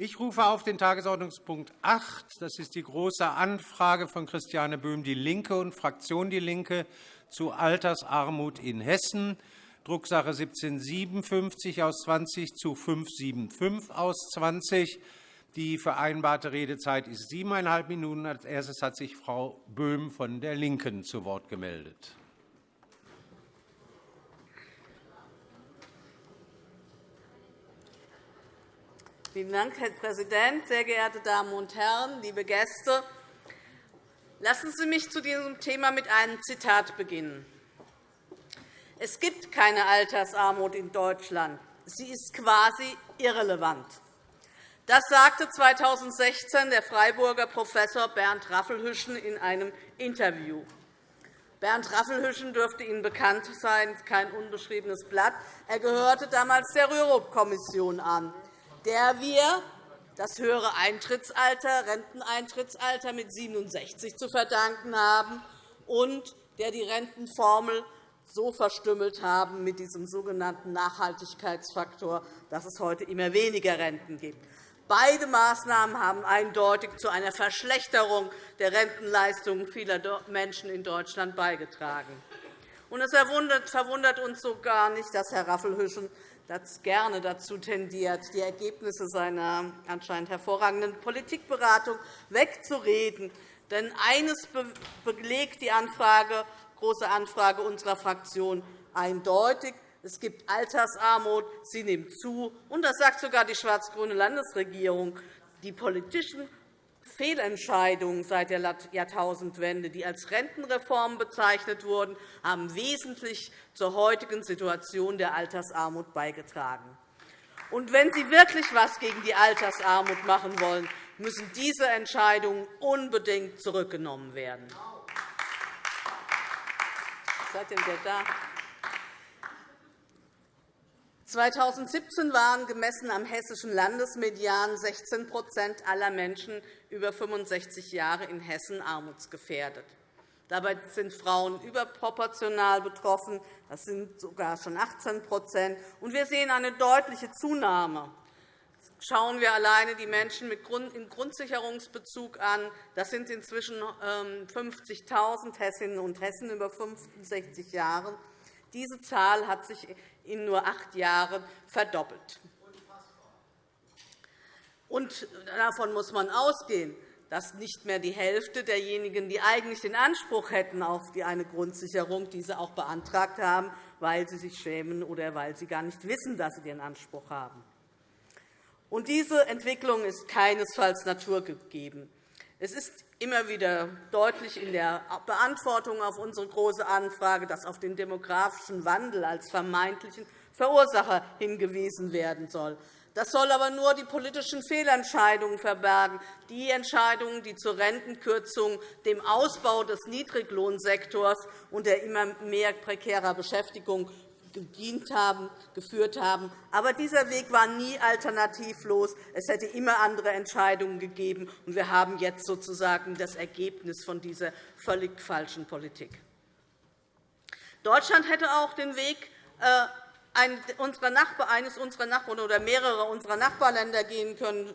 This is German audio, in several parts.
Ich rufe auf den Tagesordnungspunkt 8. Das ist die Große Anfrage von Christiane Böhm, DIE LINKE und Fraktion DIE LINKE zu Altersarmut in Hessen, Drucksache 1757 aus 20 zu 575 aus 20. Die vereinbarte Redezeit ist siebeneinhalb Minuten. Als erstes hat sich Frau Böhm von der LINKEN zu Wort gemeldet. Vielen Dank, Herr Präsident, sehr geehrte Damen und Herren, liebe Gäste! Lassen Sie mich zu diesem Thema mit einem Zitat beginnen. Es gibt keine Altersarmut in Deutschland. Sie ist quasi irrelevant. Das sagte 2016 der Freiburger Professor Bernd Raffelhüschen in einem Interview. Bernd Raffelhüschen dürfte Ihnen bekannt sein, kein unbeschriebenes Blatt. Er gehörte damals der Rürup-Kommission an der wir das höhere Eintrittsalter, Renteneintrittsalter mit 67 zu verdanken haben und der die Rentenformel so verstümmelt haben mit diesem sogenannten Nachhaltigkeitsfaktor, dass es heute immer weniger Renten gibt. Beide Maßnahmen haben eindeutig zu einer Verschlechterung der Rentenleistungen vieler Menschen in Deutschland beigetragen. Es verwundert uns sogar nicht, dass Herr Raffelhüschen das gerne dazu tendiert, die Ergebnisse seiner anscheinend hervorragenden Politikberatung wegzureden. Denn eines belegt die Anfrage, Große Anfrage unserer Fraktion eindeutig. Es gibt Altersarmut, sie nimmt zu. Und das sagt sogar die schwarz-grüne Landesregierung. Die politischen Fehlentscheidungen seit der Jahrtausendwende, die als Rentenreform bezeichnet wurden, haben wesentlich zur heutigen Situation der Altersarmut beigetragen. Und wenn Sie wirklich etwas gegen die Altersarmut machen wollen, müssen diese Entscheidungen unbedingt zurückgenommen werden. Seid ihr da? 2017 waren gemessen am hessischen Landesmedian 16% aller Menschen über 65 Jahre in Hessen armutsgefährdet. Dabei sind Frauen überproportional betroffen. Das sind sogar schon 18 Und Wir sehen eine deutliche Zunahme. Schauen wir alleine die Menschen im Grundsicherungsbezug an. Das sind inzwischen 50.000 ähm, Hessinnen und Hessen über 65 Jahren. Diese Zahl hat sich in nur acht Jahren verdoppelt. Und davon muss man ausgehen, dass nicht mehr die Hälfte derjenigen, die eigentlich den Anspruch hätten auf eine Grundsicherung, diese auch beantragt haben, weil sie sich schämen oder weil sie gar nicht wissen, dass sie den Anspruch haben. Und diese Entwicklung ist keinesfalls naturgegeben. Es ist immer wieder deutlich in der Beantwortung auf unsere Große Anfrage, dass auf den demografischen Wandel als vermeintlichen Verursacher hingewiesen werden soll. Das soll aber nur die politischen Fehlentscheidungen verbergen, die Entscheidungen, die zur Rentenkürzung, dem Ausbau des Niedriglohnsektors und der immer mehr prekärer Beschäftigung gedient haben, geführt haben. Aber dieser Weg war nie alternativlos. Es hätte immer andere Entscheidungen gegeben. Und wir haben jetzt sozusagen das Ergebnis von dieser völlig falschen Politik. Deutschland hätte auch den Weg äh, eines unserer Nachbarn oder mehrere unserer Nachbarländer gehen können.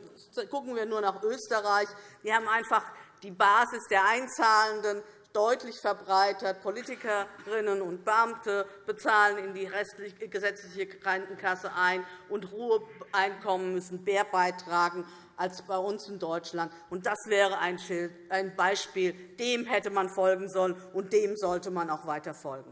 Gucken wir nur nach Österreich. Wir haben einfach die Basis der Einzahlenden deutlich verbreitert. Politikerinnen und Beamte bezahlen in die gesetzliche Krankenkasse ein, und Ruheeinkommen müssen mehr beitragen als bei uns in Deutschland. Das wäre ein Beispiel. Dem hätte man folgen sollen, und dem sollte man auch weiter folgen.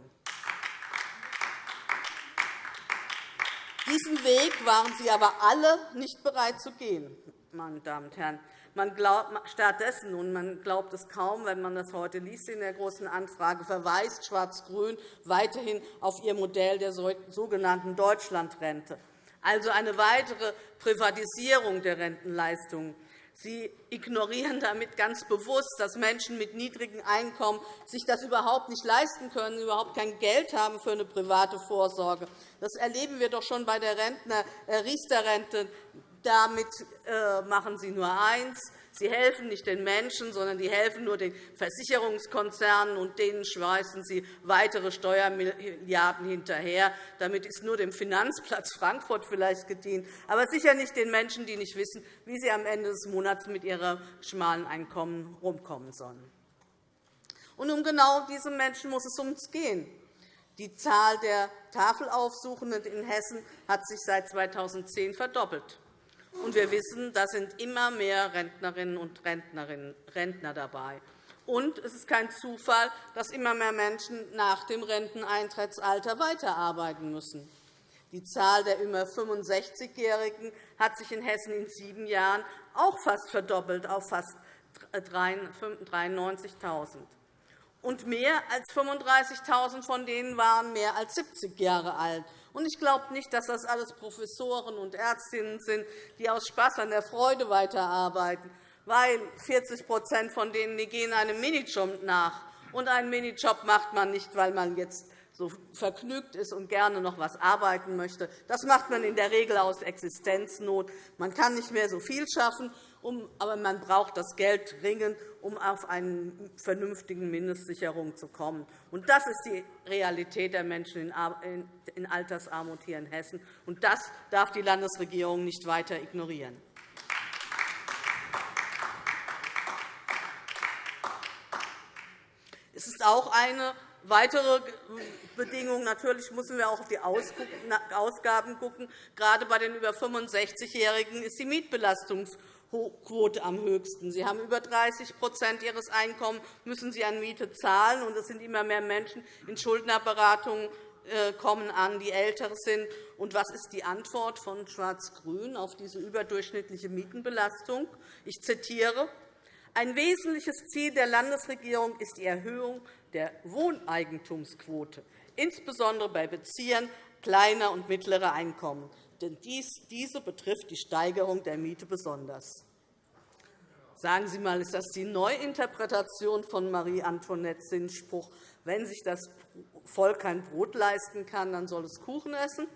Diesen Weg waren Sie aber alle nicht bereit zu gehen, meine Damen und Herren. Man glaubt, stattdessen, und man glaubt es kaum, wenn man das heute liest in der Großen Anfrage, verweist Schwarz-Grün weiterhin auf ihr Modell der sogenannten Deutschlandrente, also eine weitere Privatisierung der Rentenleistungen. Sie ignorieren damit ganz bewusst, dass Menschen mit niedrigen Einkommen sich das überhaupt nicht leisten können, überhaupt kein Geld haben für eine private Vorsorge. Das erleben wir doch schon bei der äh, Riester-Rente damit äh, machen Sie nur eins. Sie helfen nicht den Menschen, sondern die helfen nur den Versicherungskonzernen, und denen schmeißen Sie weitere Steuermilliarden hinterher. Damit ist nur dem Finanzplatz Frankfurt vielleicht gedient, aber sicher nicht den Menschen, die nicht wissen, wie sie am Ende des Monats mit ihrem schmalen Einkommen herumkommen sollen. Und um genau diese Menschen muss es uns gehen. Die Zahl der Tafelaufsuchenden in Hessen hat sich seit 2010 verdoppelt. Und wir wissen, da sind immer mehr Rentnerinnen und Rentner dabei. Und es ist kein Zufall, dass immer mehr Menschen nach dem Renteneintrittsalter weiterarbeiten müssen. Die Zahl der über 65-Jährigen hat sich in Hessen in sieben Jahren auch fast verdoppelt auf fast 93.000 und mehr als 35.000 von denen waren mehr als 70 Jahre alt. Ich glaube nicht, dass das alles Professoren und Ärztinnen sind, die aus Spaß an der Freude weiterarbeiten, weil 40% von denen die gehen einem Minijob nach. Und einen Minijob macht man nicht, weil man jetzt so vergnügt ist und gerne noch etwas arbeiten möchte. Das macht man in der Regel aus Existenznot. Man kann nicht mehr so viel schaffen, aber man braucht das Geld dringend, um auf eine vernünftige Mindestsicherung zu kommen. Das ist die Realität der Menschen in Altersarmut hier in Hessen. Und das darf die Landesregierung nicht weiter ignorieren. Es ist auch eine weitere Bedingung. Natürlich müssen wir auch auf die Ausgaben schauen. Gerade bei den über 65-Jährigen ist die Mietbelastungs Quote am höchsten. Sie haben über 30% Ihres Einkommens müssen Sie an Miete zahlen, und es sind immer mehr Menschen in Schuldnerberatungen äh, kommen an, die älter sind. Und was ist die Antwort von Schwarz-Grün auf diese überdurchschnittliche Mietenbelastung? Ich zitiere. Ein wesentliches Ziel der Landesregierung ist die Erhöhung der Wohneigentumsquote, insbesondere bei Beziehern kleiner und mittlerer Einkommen denn diese betrifft die Steigerung der Miete besonders. Sagen Sie einmal, ist das die Neuinterpretation von Marie-Antoinettes Sinnspruch, wenn sich das Volk kein Brot leisten kann, dann soll es Kuchen essen?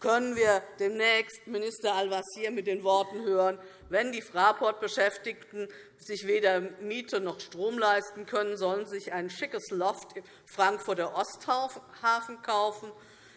Können wir demnächst Minister Al-Wazir mit den Worten hören, wenn die Fraport-Beschäftigten sich weder Miete noch Strom leisten können, sollen sie sich ein schickes Loft im Frankfurter Osthafen kaufen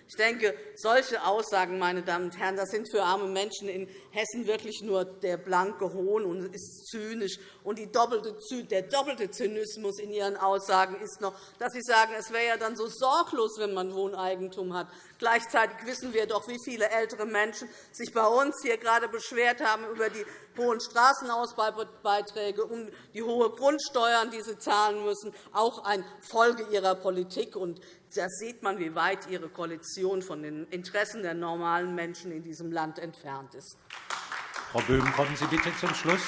ich denke, solche Aussagen, meine Damen und Herren, das sind für arme Menschen in Hessen wirklich nur der blanke Hohn und ist zynisch. Und der doppelte Zynismus in Ihren Aussagen ist noch, dass Sie sagen, es wäre ja dann so sorglos, wenn man Wohneigentum hat. Gleichzeitig wissen wir doch, wie viele ältere Menschen sich bei uns hier gerade beschwert haben über die hohen Straßenausbaubeiträge, um die hohen Grundsteuern, die sie zahlen müssen, auch eine Folge ihrer Politik. Da sieht man, wie weit Ihre Koalition von den Interessen der normalen Menschen in diesem Land entfernt ist. Frau Böhm, kommen Sie bitte zum Schluss.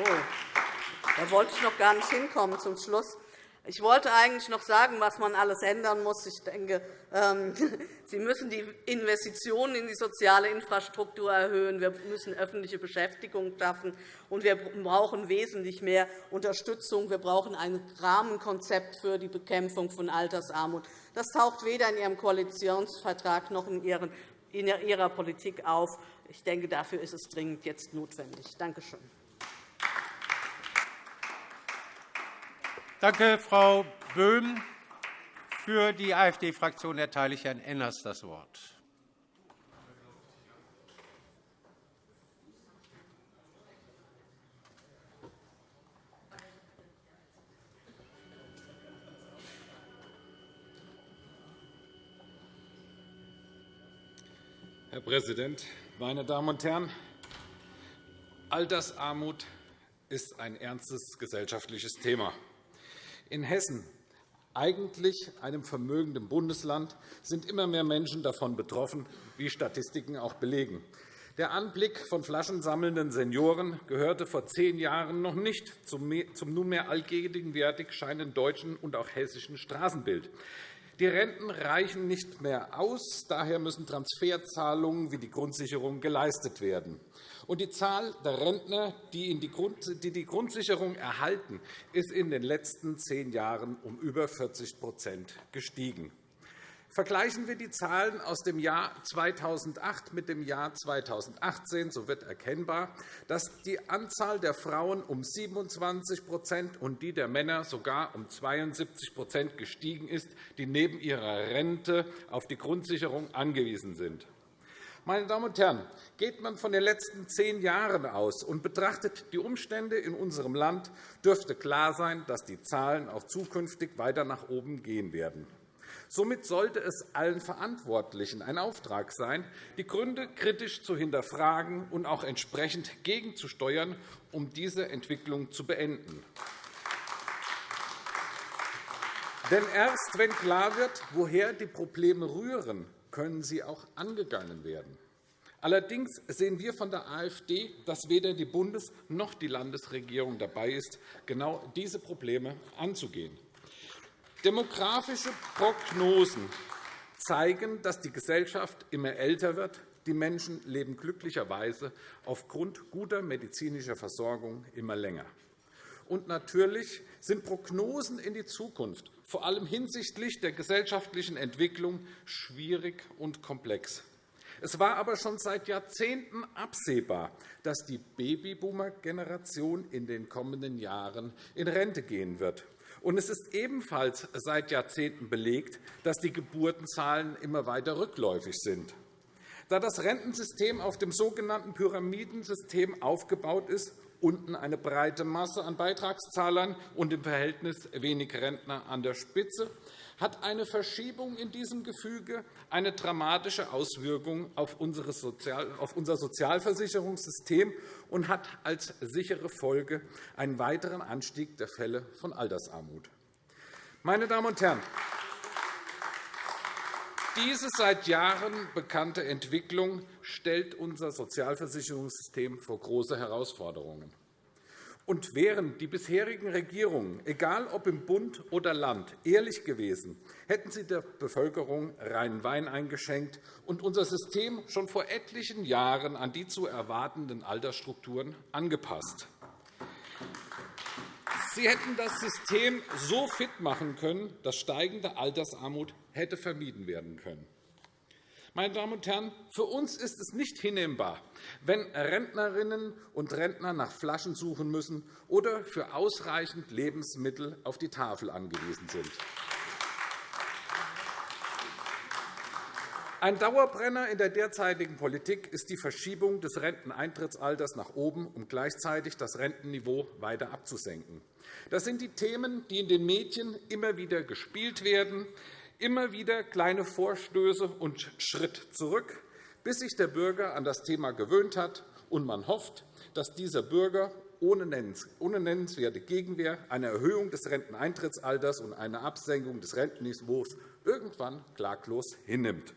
Oh, da wollte ich noch gar nicht hinkommen zum Schluss. Ich wollte eigentlich noch sagen, was man alles ändern muss. Ich denke, ähm, Sie müssen die Investitionen in die soziale Infrastruktur erhöhen. Wir müssen öffentliche Beschäftigung schaffen. Und wir brauchen wesentlich mehr Unterstützung. Wir brauchen ein Rahmenkonzept für die Bekämpfung von Altersarmut. Das taucht weder in Ihrem Koalitionsvertrag noch in Ihrer Politik auf. Ich denke, dafür ist es dringend jetzt notwendig. Danke schön. Danke, Frau Böhm. Für die AfD-Fraktion erteile ich Herrn Enners das Wort. Herr Präsident, meine Damen und Herren! Altersarmut ist ein ernstes gesellschaftliches Thema. In Hessen, eigentlich einem vermögenden Bundesland, sind immer mehr Menschen davon betroffen, wie Statistiken auch belegen. Der Anblick von flaschensammelnden Senioren gehörte vor zehn Jahren noch nicht zum nunmehr allgegenwärtig scheinenden deutschen und auch hessischen Straßenbild. Die Renten reichen nicht mehr aus. Daher müssen Transferzahlungen wie die Grundsicherung geleistet werden. Und die Zahl der Rentner, die die Grundsicherung erhalten, ist in den letzten zehn Jahren um über 40% gestiegen. Vergleichen wir die Zahlen aus dem Jahr 2008 mit dem Jahr 2018, so wird erkennbar, dass die Anzahl der Frauen um 27% und die der Männer sogar um 72% gestiegen ist, die neben ihrer Rente auf die Grundsicherung angewiesen sind. Meine Damen und Herren, geht man von den letzten zehn Jahren aus und betrachtet die Umstände in unserem Land, dürfte klar sein, dass die Zahlen auch zukünftig weiter nach oben gehen werden. Somit sollte es allen Verantwortlichen ein Auftrag sein, die Gründe kritisch zu hinterfragen und auch entsprechend gegenzusteuern, um diese Entwicklung zu beenden. Denn erst wenn klar wird, woher die Probleme rühren, können sie auch angegangen werden. Allerdings sehen wir von der AfD, dass weder die Bundes- noch die Landesregierung dabei ist, genau diese Probleme anzugehen. Demografische Prognosen zeigen, dass die Gesellschaft immer älter wird. Die Menschen leben glücklicherweise aufgrund guter medizinischer Versorgung immer länger. Und natürlich sind Prognosen in die Zukunft, vor allem hinsichtlich der gesellschaftlichen Entwicklung, schwierig und komplex. Es war aber schon seit Jahrzehnten absehbar, dass die Babyboomer-Generation in den kommenden Jahren in Rente gehen wird. Und es ist ebenfalls seit Jahrzehnten belegt, dass die Geburtenzahlen immer weiter rückläufig sind. Da das Rentensystem auf dem sogenannten Pyramidensystem aufgebaut ist, unten eine breite Masse an Beitragszahlern und im Verhältnis wenig Rentner an der Spitze, hat eine Verschiebung in diesem Gefüge eine dramatische Auswirkung auf unser Sozialversicherungssystem und hat als sichere Folge einen weiteren Anstieg der Fälle von Altersarmut. Meine Damen und Herren, diese seit Jahren bekannte Entwicklung stellt unser Sozialversicherungssystem vor große Herausforderungen. Und wären die bisherigen Regierungen, egal ob im Bund oder Land, ehrlich gewesen, hätten sie der Bevölkerung reinen Wein eingeschenkt und unser System schon vor etlichen Jahren an die zu erwartenden Altersstrukturen angepasst. Sie hätten das System so fit machen können, dass steigende Altersarmut hätte vermieden werden können. Meine Damen und Herren, für uns ist es nicht hinnehmbar, wenn Rentnerinnen und Rentner nach Flaschen suchen müssen oder für ausreichend Lebensmittel auf die Tafel angewiesen sind. Ein Dauerbrenner in der derzeitigen Politik ist die Verschiebung des Renteneintrittsalters nach oben, um gleichzeitig das Rentenniveau weiter abzusenken. Das sind die Themen, die in den Medien immer wieder gespielt werden, immer wieder kleine Vorstöße und Schritt zurück, bis sich der Bürger an das Thema gewöhnt hat und man hofft, dass dieser Bürger ohne nennenswerte Gegenwehr eine Erhöhung des Renteneintrittsalters und eine Absenkung des Rentenniveaus irgendwann klaglos hinnimmt.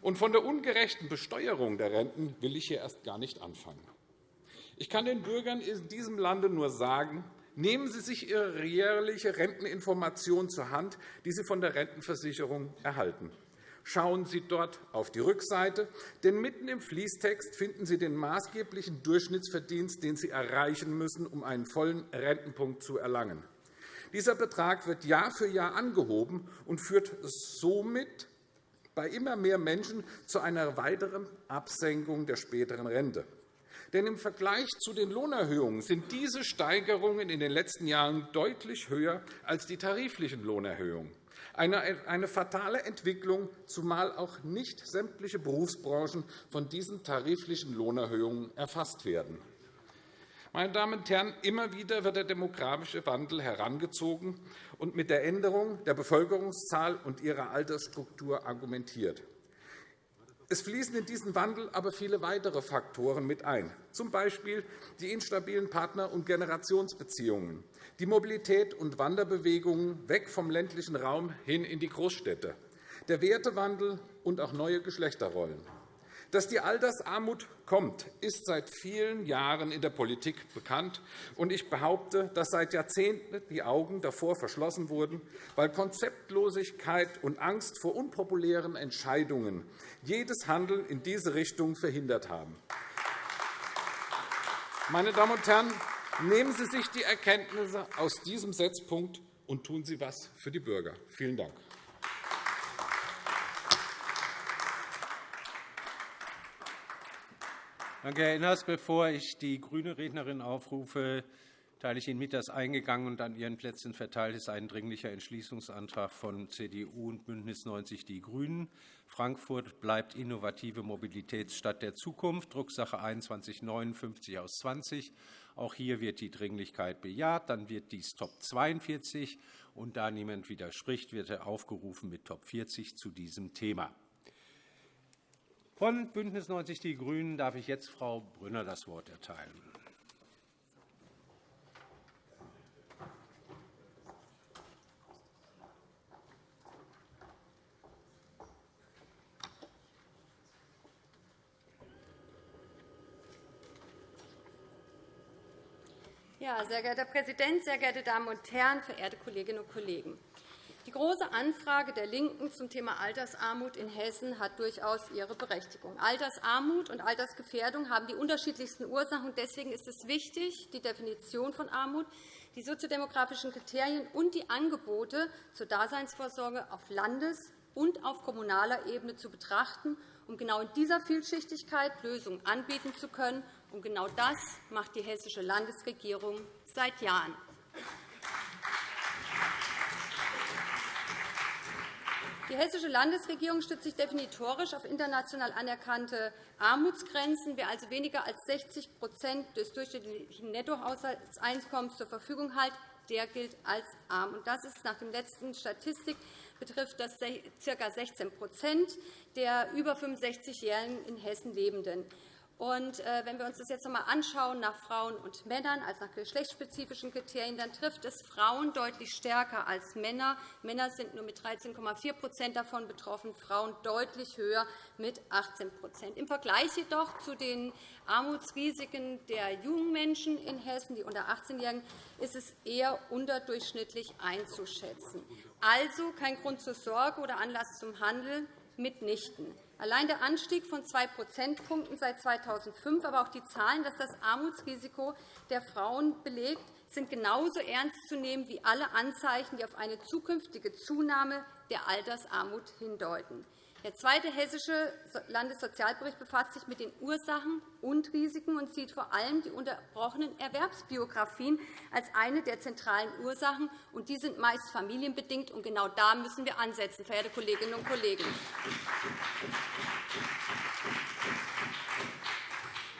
Und von der ungerechten Besteuerung der Renten will ich hier erst gar nicht anfangen. Ich kann den Bürgern in diesem Lande nur sagen, Nehmen Sie sich Ihre jährliche Renteninformation zur Hand, die Sie von der Rentenversicherung erhalten. Schauen Sie dort auf die Rückseite, denn mitten im Fließtext finden Sie den maßgeblichen Durchschnittsverdienst, den Sie erreichen müssen, um einen vollen Rentenpunkt zu erlangen. Dieser Betrag wird Jahr für Jahr angehoben und führt somit bei immer mehr Menschen zu einer weiteren Absenkung der späteren Rente. Denn im Vergleich zu den Lohnerhöhungen sind diese Steigerungen in den letzten Jahren deutlich höher als die tariflichen Lohnerhöhungen. Eine fatale Entwicklung, zumal auch nicht sämtliche Berufsbranchen von diesen tariflichen Lohnerhöhungen erfasst werden. Meine Damen und Herren, immer wieder wird der demografische Wandel herangezogen und mit der Änderung der Bevölkerungszahl und ihrer Altersstruktur argumentiert. Es fließen in diesen Wandel aber viele weitere Faktoren mit ein, z. B. die instabilen Partner- und Generationsbeziehungen, die Mobilität und Wanderbewegungen weg vom ländlichen Raum hin in die Großstädte, der Wertewandel und auch neue Geschlechterrollen. Dass die Altersarmut kommt, ist seit vielen Jahren in der Politik bekannt. und Ich behaupte, dass seit Jahrzehnten die Augen davor verschlossen wurden, weil Konzeptlosigkeit und Angst vor unpopulären Entscheidungen jedes Handeln in diese Richtung verhindert haben. Meine Damen und Herren, nehmen Sie sich die Erkenntnisse aus diesem Setzpunkt und tun Sie etwas für die Bürger. Vielen Dank. Danke, Herr Inners. Bevor ich die grüne Rednerin aufrufe, teile ich Ihnen mit, dass eingegangen und an Ihren Plätzen verteilt ist ein Dringlicher Entschließungsantrag von CDU und BÜNDNIS 90 die GRÜNEN. Frankfurt bleibt innovative Mobilitätsstadt der Zukunft, Drucksache 2159 aus 20. Auch hier wird die Dringlichkeit bejaht. Dann wird dies Top 42, und da niemand widerspricht, wird er aufgerufen mit Top 40 zu diesem Thema. Von BÜNDNIS 90 die GRÜNEN darf ich jetzt Frau Brünner das Wort erteilen. Ja, sehr geehrter Herr Präsident, sehr geehrte Damen und Herren, verehrte Kolleginnen und Kollegen! Die Große Anfrage der LINKEN zum Thema Altersarmut in Hessen hat durchaus ihre Berechtigung. Altersarmut und Altersgefährdung haben die unterschiedlichsten Ursachen. Deswegen ist es wichtig, die Definition von Armut, die soziodemografischen Kriterien und die Angebote zur Daseinsvorsorge auf Landes- und auf kommunaler Ebene zu betrachten, um genau in dieser Vielschichtigkeit Lösungen anbieten zu können. Und genau das macht die hessische Landesregierung seit Jahren. Die Hessische Landesregierung stützt sich definitorisch auf international anerkannte Armutsgrenzen. Wer also weniger als 60% des durchschnittlichen Nettohaushaltseinkommens zur Verfügung hat, der gilt als arm. Das ist nach der letzten Statistik betrifft das ca. 16% der über 65-Jährigen in Hessen Lebenden. Und, äh, wenn wir uns das jetzt noch einmal anschauen nach Frauen und Männern, also nach geschlechtsspezifischen Kriterien, dann trifft es Frauen deutlich stärker als Männer. Männer sind nur mit 13,4% davon betroffen, Frauen deutlich höher mit 18% Im Vergleich jedoch zu den Armutsrisiken der jungen Menschen in Hessen, die unter 18-Jährigen, ist es eher unterdurchschnittlich einzuschätzen. Also kein Grund zur Sorge oder Anlass zum Handeln mitnichten. Allein der Anstieg von zwei Prozentpunkten seit 2005, aber auch die Zahlen, dass das Armutsrisiko der Frauen belegt, sind genauso ernst zu nehmen wie alle Anzeichen, die auf eine zukünftige Zunahme der Altersarmut hindeuten. Der zweite hessische Landessozialbericht befasst sich mit den Ursachen und Risiken und sieht vor allem die unterbrochenen Erwerbsbiografien als eine der zentralen Ursachen. Und die sind meist familienbedingt. Und genau da müssen wir ansetzen, verehrte Kolleginnen und Kollegen.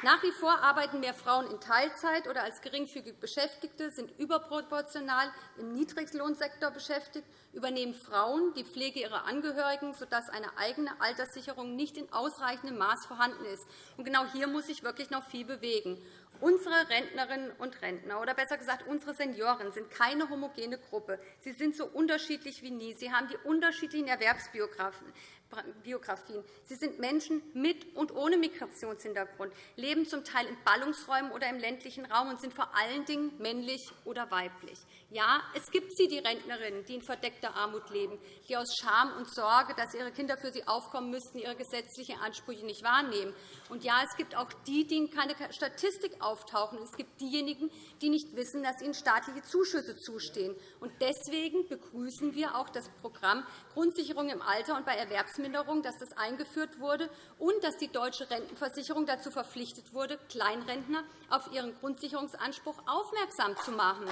Nach wie vor arbeiten mehr Frauen in Teilzeit oder als geringfügig Beschäftigte, sind überproportional im Niedriglohnsektor beschäftigt, übernehmen Frauen die Pflege ihrer Angehörigen, sodass eine eigene Alterssicherung nicht in ausreichendem Maß vorhanden ist. genau hier muss sich wirklich noch viel bewegen. Unsere Rentnerinnen und Rentner, oder besser gesagt unsere Senioren, sind keine homogene Gruppe. Sie sind so unterschiedlich wie nie. Sie haben die unterschiedlichen Erwerbsbiografien. Sie sind Menschen mit und ohne Migrationshintergrund, leben zum Teil in Ballungsräumen oder im ländlichen Raum und sind vor allen Dingen männlich oder weiblich. Ja, es gibt sie, die Rentnerinnen, die in verdeckter Armut leben, die aus Scham und Sorge, dass ihre Kinder für sie aufkommen müssten, ihre gesetzlichen Ansprüche nicht wahrnehmen. Und ja, es gibt auch die, die in keine Statistik auftauchen. Es gibt diejenigen, die nicht wissen, dass ihnen staatliche Zuschüsse zustehen. Und deswegen begrüßen wir auch das Programm Grundsicherung im Alter und bei Erwerbsminderung, dass das eingeführt wurde und dass die deutsche Rentenversicherung dazu verpflichtet wurde, Kleinrentner auf ihren Grundsicherungsanspruch aufmerksam zu machen.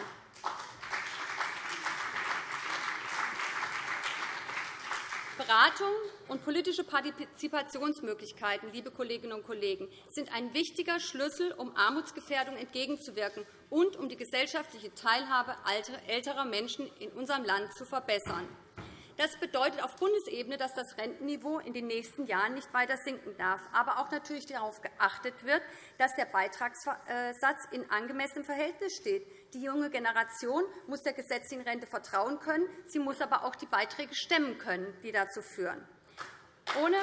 Beratung und politische Partizipationsmöglichkeiten liebe Kolleginnen und Kollegen, sind ein wichtiger Schlüssel, um Armutsgefährdung entgegenzuwirken und um die gesellschaftliche Teilhabe älterer Menschen in unserem Land zu verbessern. Das bedeutet auf Bundesebene, dass das Rentenniveau in den nächsten Jahren nicht weiter sinken darf, aber auch natürlich darauf geachtet wird, dass der Beitragssatz in angemessenem Verhältnis steht. Die junge Generation muss der gesetzlichen Rente vertrauen können. Sie muss aber auch die Beiträge stemmen können, die dazu führen. Ohne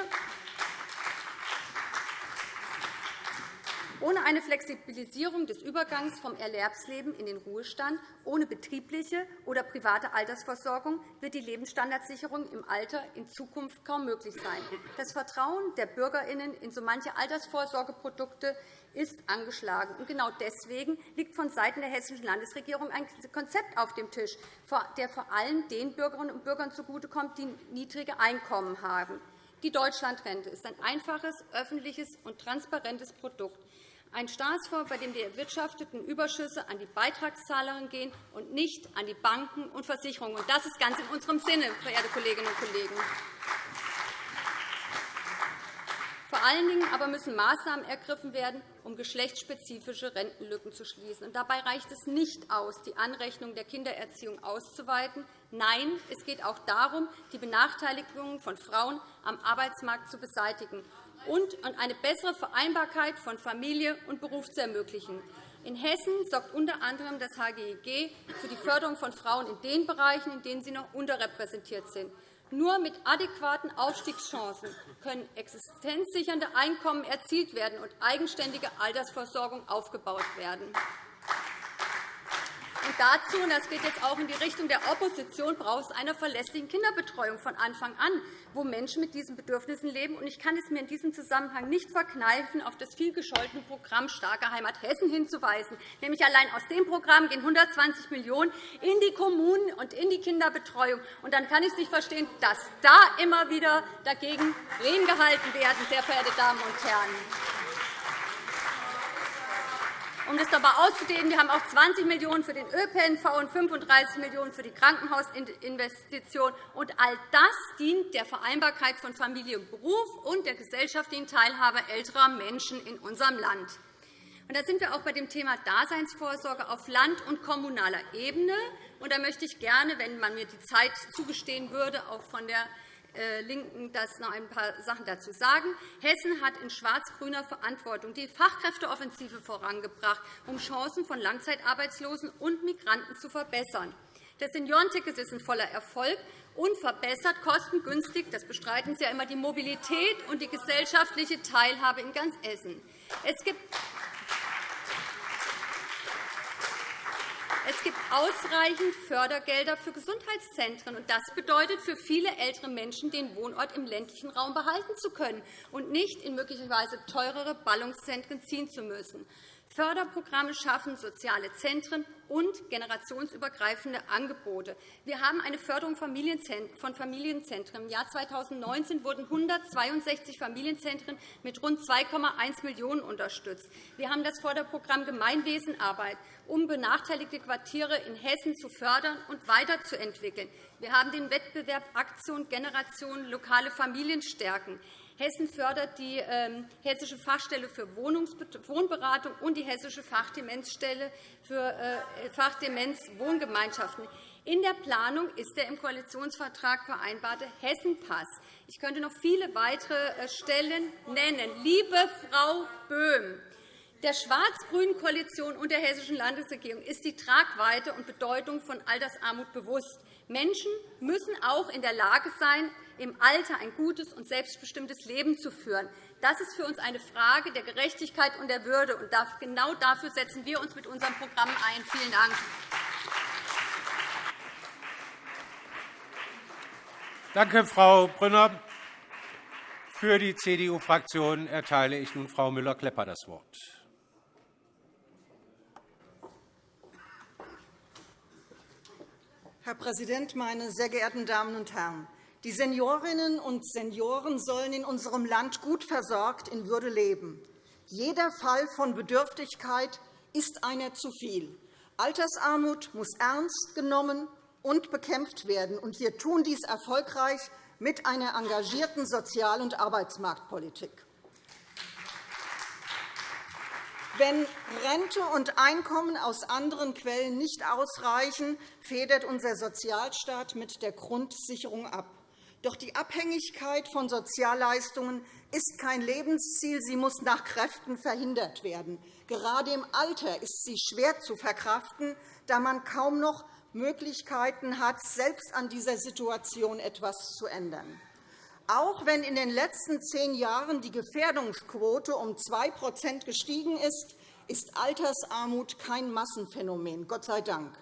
Ohne eine Flexibilisierung des Übergangs vom Erwerbsleben in den Ruhestand, ohne betriebliche oder private Altersversorgung wird die Lebensstandardsicherung im Alter in Zukunft kaum möglich sein. Das Vertrauen der BürgerInnen in so manche Altersvorsorgeprodukte ist angeschlagen. Genau deswegen liegt vonseiten der Hessischen Landesregierung ein Konzept auf dem Tisch, der vor allem den Bürgerinnen und Bürgern zugutekommt, die niedrige Einkommen haben. Die Deutschlandrente ist ein einfaches, öffentliches und transparentes Produkt. Ein Staatsfonds, bei dem die erwirtschafteten Überschüsse an die Beitragszahlerinnen gehen und nicht an die Banken und Versicherungen. Das ist ganz in unserem Sinne, verehrte Kolleginnen und Kollegen. Vor allen Dingen aber müssen Maßnahmen ergriffen werden, um geschlechtsspezifische Rentenlücken zu schließen. dabei reicht es nicht aus, die Anrechnung der Kindererziehung auszuweiten. Nein, es geht auch darum, die Benachteiligungen von Frauen am Arbeitsmarkt zu beseitigen und eine bessere Vereinbarkeit von Familie und Beruf zu ermöglichen. In Hessen sorgt unter anderem das HGEG für die Förderung von Frauen in den Bereichen, in denen sie noch unterrepräsentiert sind. Nur mit adäquaten Aufstiegschancen können existenzsichernde Einkommen erzielt werden und eigenständige Altersversorgung aufgebaut werden. Und dazu, und das geht jetzt auch in die Richtung der Opposition, braucht es eine verlässliche Kinderbetreuung von Anfang an, wo Menschen mit diesen Bedürfnissen leben. Und ich kann es mir in diesem Zusammenhang nicht verkneifen, auf das vielgescholtene Programm Starke Heimat Hessen hinzuweisen. Nämlich allein aus dem Programm gehen 120 Millionen € in die Kommunen und in die Kinderbetreuung. Und dann kann ich es nicht verstehen, dass da immer wieder dagegen Reden gehalten werden, sehr verehrte Damen und Herren. Um das aber auszudehnen, wir haben auch 20 Millionen € für den ÖPNV und 35 Millionen € für die Krankenhausinvestition. Und all das dient der Vereinbarkeit von Familie und Beruf und der gesellschaftlichen Teilhabe älterer Menschen in unserem Land. Und da sind wir auch bei dem Thema Daseinsvorsorge auf Land- und kommunaler Ebene. Und da möchte ich gerne, wenn man mir die Zeit zugestehen würde, auch von der LINKEN das noch ein paar Sachen dazu sagen. Hessen hat in schwarz-grüner Verantwortung die Fachkräfteoffensive vorangebracht, um Chancen von Langzeitarbeitslosen und Migranten zu verbessern. Das Seniorenticket ist ein voller Erfolg und verbessert kostengünstig, das bestreiten Sie ja immer, die Mobilität und die gesellschaftliche Teilhabe in ganz Essen. Es gibt Es gibt ausreichend Fördergelder für Gesundheitszentren. und Das bedeutet für viele ältere Menschen, den Wohnort im ländlichen Raum behalten zu können und nicht in möglicherweise teurere Ballungszentren ziehen zu müssen. Förderprogramme schaffen soziale Zentren und generationsübergreifende Angebote. Wir haben eine Förderung von Familienzentren. Im Jahr 2019 wurden 162 Familienzentren mit rund 2,1 Millionen € unterstützt. Wir haben das Förderprogramm Gemeinwesenarbeit, um benachteiligte Quartiere in Hessen zu fördern und weiterzuentwickeln. Wir haben den Wettbewerb Aktion Generation lokale Familien stärken. Hessen fördert die ähm, Hessische Fachstelle für Wohnberatung und die Hessische Fachdemenzstelle für äh, Fachdemenz-Wohngemeinschaften. In der Planung ist der im Koalitionsvertrag vereinbarte Hessenpass. Ich könnte noch viele weitere äh, Stellen nennen. Liebe Frau Böhm, der schwarz-grünen Koalition und der Hessischen Landesregierung ist die Tragweite und Bedeutung von Altersarmut bewusst. Menschen müssen auch in der Lage sein, im Alter ein gutes und selbstbestimmtes Leben zu führen. Das ist für uns eine Frage der Gerechtigkeit und der Würde. Und genau dafür setzen wir uns mit unserem Programm ein. Vielen Dank. Danke, Frau Brünner. Für die CDU-Fraktion erteile ich nun Frau Müller-Klepper das Wort. Herr Präsident, meine sehr geehrten Damen und Herren! Die Seniorinnen und Senioren sollen in unserem Land gut versorgt in Würde leben. Jeder Fall von Bedürftigkeit ist einer zu viel. Altersarmut muss ernst genommen und bekämpft werden. Wir tun dies erfolgreich mit einer engagierten Sozial- und Arbeitsmarktpolitik. Wenn Rente und Einkommen aus anderen Quellen nicht ausreichen, federt unser Sozialstaat mit der Grundsicherung ab. Doch die Abhängigkeit von Sozialleistungen ist kein Lebensziel. Sie muss nach Kräften verhindert werden. Gerade im Alter ist sie schwer zu verkraften, da man kaum noch Möglichkeiten hat, selbst an dieser Situation etwas zu ändern. Auch wenn in den letzten zehn Jahren die Gefährdungsquote um 2% gestiegen ist, ist Altersarmut kein Massenphänomen, Gott sei Dank.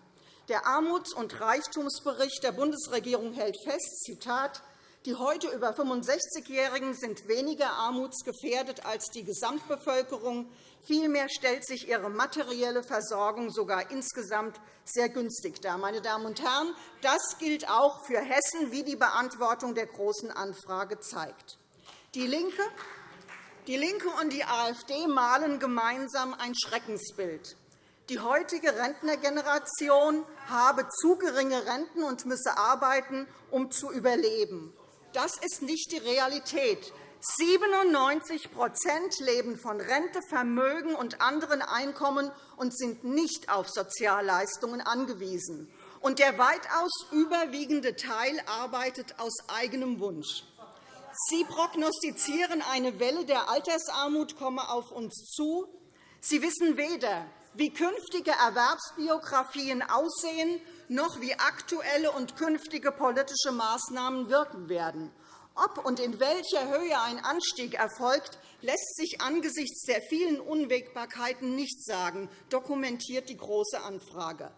Der Armuts- und Reichtumsbericht der Bundesregierung hält fest, Zitat, die heute über 65-Jährigen sind weniger armutsgefährdet als die Gesamtbevölkerung. Vielmehr stellt sich ihre materielle Versorgung sogar insgesamt sehr günstig dar. Meine Damen und Herren, das gilt auch für Hessen, wie die Beantwortung der Großen Anfrage zeigt. Die LINKE DIE LINKE und die AfD malen gemeinsam ein Schreckensbild. Die heutige Rentnergeneration habe zu geringe Renten und müsse arbeiten, um zu überleben. Das ist nicht die Realität. 97% leben von Rente, Vermögen und anderen Einkommen und sind nicht auf Sozialleistungen angewiesen. Und der weitaus überwiegende Teil arbeitet aus eigenem Wunsch. Sie prognostizieren, eine Welle der Altersarmut komme auf uns zu. Sie wissen weder, wie künftige Erwerbsbiografien aussehen, noch wie aktuelle und künftige politische Maßnahmen wirken werden. Ob und in welcher Höhe ein Anstieg erfolgt, lässt sich angesichts der vielen Unwägbarkeiten nicht sagen, dokumentiert die Große Anfrage.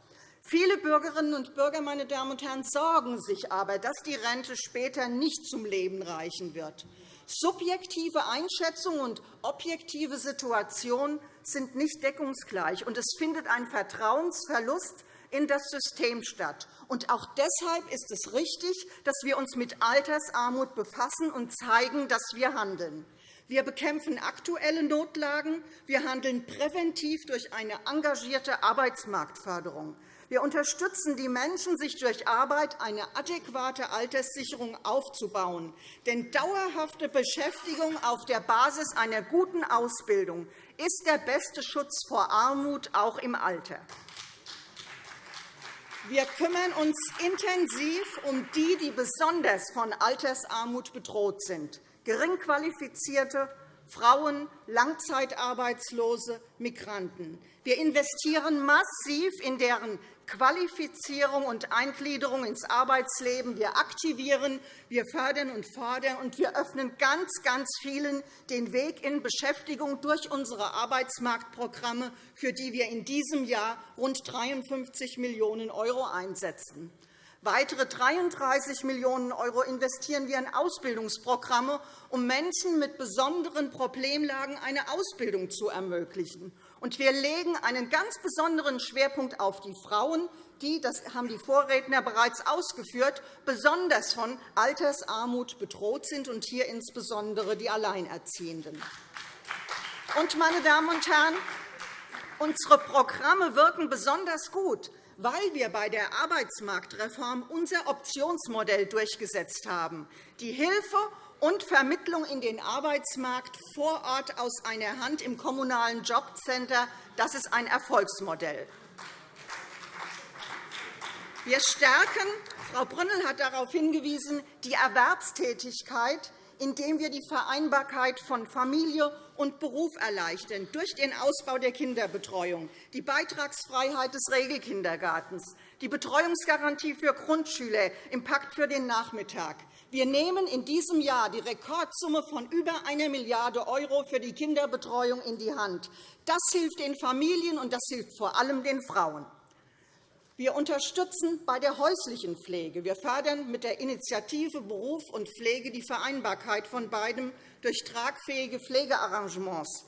Viele Bürgerinnen und Bürger meine Damen und Herren, sorgen sich aber, dass die Rente später nicht zum Leben reichen wird. Subjektive Einschätzung und objektive Situation sind nicht deckungsgleich, und es findet ein Vertrauensverlust in das System statt. Und auch deshalb ist es richtig, dass wir uns mit Altersarmut befassen und zeigen, dass wir handeln. Wir bekämpfen aktuelle Notlagen. Wir handeln präventiv durch eine engagierte Arbeitsmarktförderung. Wir unterstützen die Menschen, sich durch Arbeit eine adäquate Alterssicherung aufzubauen. Denn dauerhafte Beschäftigung auf der Basis einer guten Ausbildung ist der beste Schutz vor Armut, auch im Alter. Wir kümmern uns intensiv um die, die besonders von Altersarmut bedroht sind, geringqualifizierte Frauen, Langzeitarbeitslose, Migranten. Wir investieren massiv in deren Qualifizierung und Eingliederung ins Arbeitsleben. Wir aktivieren, wir fördern und fordern, und wir öffnen ganz, ganz vielen den Weg in Beschäftigung durch unsere Arbeitsmarktprogramme, für die wir in diesem Jahr rund 53 Millionen € einsetzen. Weitere 33 Millionen € investieren wir in Ausbildungsprogramme, um Menschen mit besonderen Problemlagen eine Ausbildung zu ermöglichen. Und wir legen einen ganz besonderen Schwerpunkt auf die Frauen, die, das haben die Vorredner bereits ausgeführt, besonders von Altersarmut bedroht sind, und hier insbesondere die Alleinerziehenden. Und, meine Damen und Herren, unsere Programme wirken besonders gut, weil wir bei der Arbeitsmarktreform unser Optionsmodell durchgesetzt haben. Die Hilfe und Vermittlung in den Arbeitsmarkt vor Ort aus einer Hand im Kommunalen Jobcenter das ist ein Erfolgsmodell. Wir stärken, Frau Brünnel hat darauf hingewiesen, die Erwerbstätigkeit, indem wir die Vereinbarkeit von Familie und Beruf erleichtern, durch den Ausbau der Kinderbetreuung, die Beitragsfreiheit des Regelkindergartens, die Betreuungsgarantie für Grundschüler im Pakt für den Nachmittag, wir nehmen in diesem Jahr die Rekordsumme von über 1 Milliarde € für die Kinderbetreuung in die Hand. Das hilft den Familien, und das hilft vor allem den Frauen. Wir unterstützen bei der häuslichen Pflege. Wir fördern mit der Initiative Beruf und Pflege die Vereinbarkeit von beidem durch tragfähige Pflegearrangements.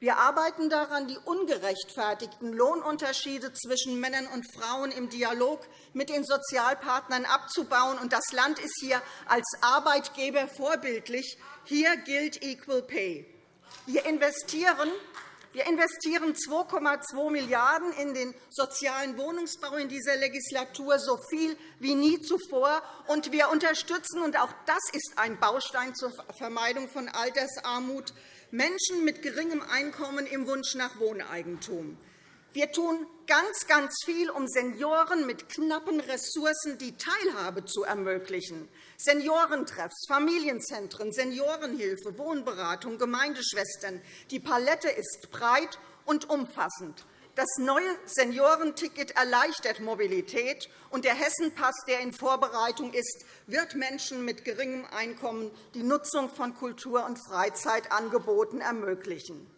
Wir arbeiten daran, die ungerechtfertigten Lohnunterschiede zwischen Männern und Frauen im Dialog mit den Sozialpartnern abzubauen. Das Land ist hier als Arbeitgeber vorbildlich. Hier gilt Equal Pay. Wir investieren wir investieren 2,2 Milliarden € in den sozialen Wohnungsbau in dieser Legislatur, so viel wie nie zuvor. Und wir unterstützen, und auch das ist ein Baustein zur Vermeidung von Altersarmut, Menschen mit geringem Einkommen im Wunsch nach Wohneigentum. Wir tun ganz, ganz viel, um Senioren mit knappen Ressourcen die Teilhabe zu ermöglichen. Seniorentreffs, Familienzentren, Seniorenhilfe, Wohnberatung, Gemeindeschwestern. Die Palette ist breit und umfassend. Das neue Seniorenticket erleichtert Mobilität, und der Hessenpass, der in Vorbereitung ist, wird Menschen mit geringem Einkommen die Nutzung von Kultur- und Freizeitangeboten ermöglichen.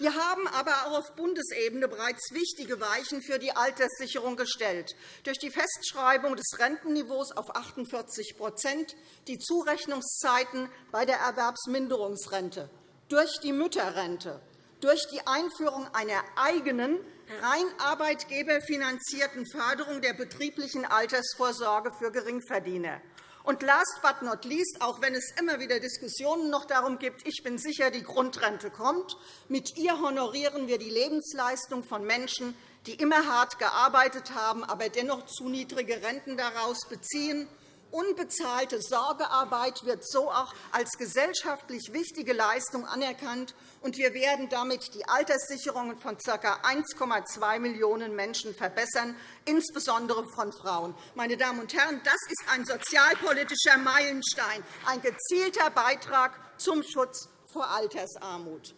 Wir haben aber auch auf Bundesebene bereits wichtige Weichen für die Alterssicherung gestellt. Durch die Festschreibung des Rentenniveaus auf 48% die Zurechnungszeiten bei der Erwerbsminderungsrente, durch die Mütterrente, durch die Einführung einer eigenen, rein arbeitgeberfinanzierten Förderung der betrieblichen Altersvorsorge für Geringverdiener. Und last but not least, auch wenn es immer wieder Diskussionen noch darum gibt, ich bin sicher, die Grundrente kommt, mit ihr honorieren wir die Lebensleistung von Menschen, die immer hart gearbeitet haben, aber dennoch zu niedrige Renten daraus beziehen Unbezahlte Sorgearbeit wird so auch als gesellschaftlich wichtige Leistung anerkannt, und wir werden damit die Alterssicherungen von ca. 1,2 Millionen Menschen verbessern, insbesondere von Frauen. Meine Damen und Herren, das ist ein sozialpolitischer Meilenstein, ein gezielter Beitrag zum Schutz vor Altersarmut.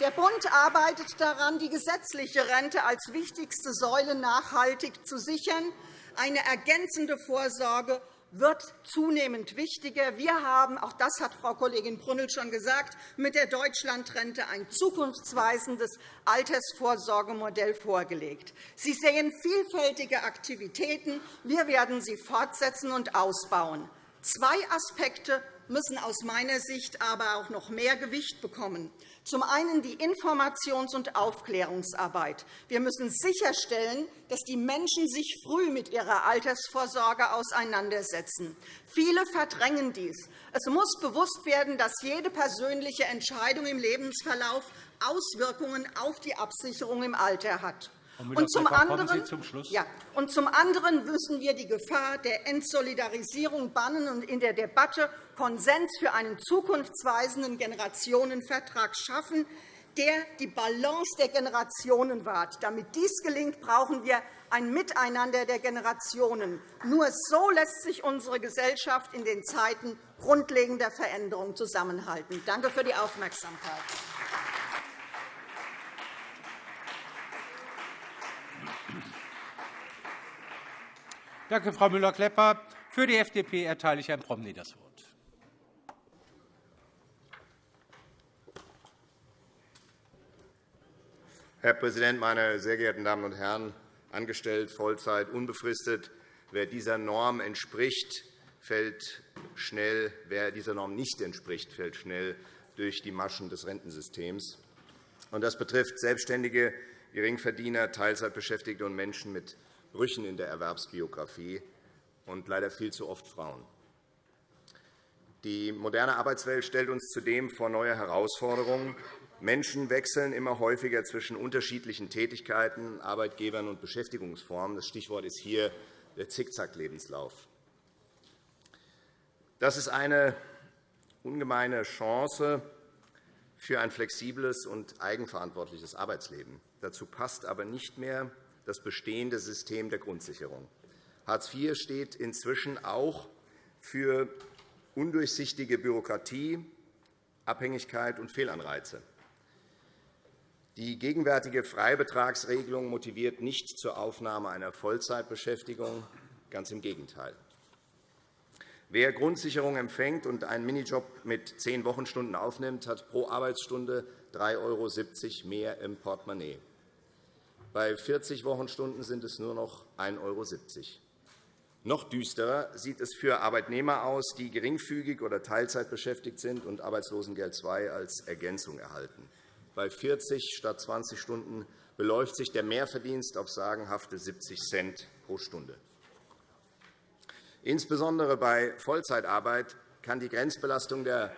Der Bund arbeitet daran, die gesetzliche Rente als wichtigste Säule nachhaltig zu sichern. Eine ergänzende Vorsorge wird zunehmend wichtiger. Wir haben, auch das hat Frau Kollegin Brünnel schon gesagt, mit der Deutschlandrente ein zukunftsweisendes Altersvorsorgemodell vorgelegt. Sie sehen vielfältige Aktivitäten. Wir werden sie fortsetzen und ausbauen. Zwei Aspekte müssen aus meiner Sicht aber auch noch mehr Gewicht bekommen. Zum einen die Informations- und Aufklärungsarbeit. Wir müssen sicherstellen, dass die Menschen sich früh mit ihrer Altersvorsorge auseinandersetzen. Viele verdrängen dies. Es muss bewusst werden, dass jede persönliche Entscheidung im Lebensverlauf Auswirkungen auf die Absicherung im Alter hat. Und zum, anderen, zum ja, und zum anderen müssen wir die Gefahr der Entsolidarisierung bannen und in der Debatte Konsens für einen zukunftsweisenden Generationenvertrag schaffen, der die Balance der Generationen wahrt. Damit dies gelingt, brauchen wir ein Miteinander der Generationen. Nur so lässt sich unsere Gesellschaft in den Zeiten grundlegender Veränderung zusammenhalten. Danke für die Aufmerksamkeit. Danke, Frau Müller-Klepper. Für die FDP erteile ich Herrn Promny das Wort. Herr Präsident, meine sehr geehrten Damen und Herren! Angestellt, Vollzeit, unbefristet. Wer dieser Norm entspricht, fällt schnell, wer dieser Norm nicht entspricht, fällt schnell durch die Maschen des Rentensystems. Das betrifft Selbstständige, Geringverdiener, Teilzeitbeschäftigte und Menschen mit Brüchen in der Erwerbsbiografie und leider viel zu oft Frauen. Die moderne Arbeitswelt stellt uns zudem vor neue Herausforderungen. Menschen wechseln immer häufiger zwischen unterschiedlichen Tätigkeiten, Arbeitgebern und Beschäftigungsformen. Das Stichwort ist hier der Zickzack-Lebenslauf. Das ist eine ungemeine Chance für ein flexibles und eigenverantwortliches Arbeitsleben. Dazu passt aber nicht mehr das bestehende System der Grundsicherung. Hartz IV steht inzwischen auch für undurchsichtige Bürokratie, Abhängigkeit und Fehlanreize. Die gegenwärtige Freibetragsregelung motiviert nicht zur Aufnahme einer Vollzeitbeschäftigung, ganz im Gegenteil. Wer Grundsicherung empfängt und einen Minijob mit zehn Wochenstunden aufnimmt, hat pro Arbeitsstunde 3,70 € mehr im Portemonnaie. Bei 40 Wochenstunden sind es nur noch 1,70 €. Noch düsterer sieht es für Arbeitnehmer aus, die geringfügig oder Teilzeit beschäftigt sind und Arbeitslosengeld II als Ergänzung erhalten. Bei 40 statt 20 Stunden beläuft sich der Mehrverdienst auf sagenhafte 70 Cent pro Stunde. Insbesondere bei Vollzeitarbeit kann die Grenzbelastung der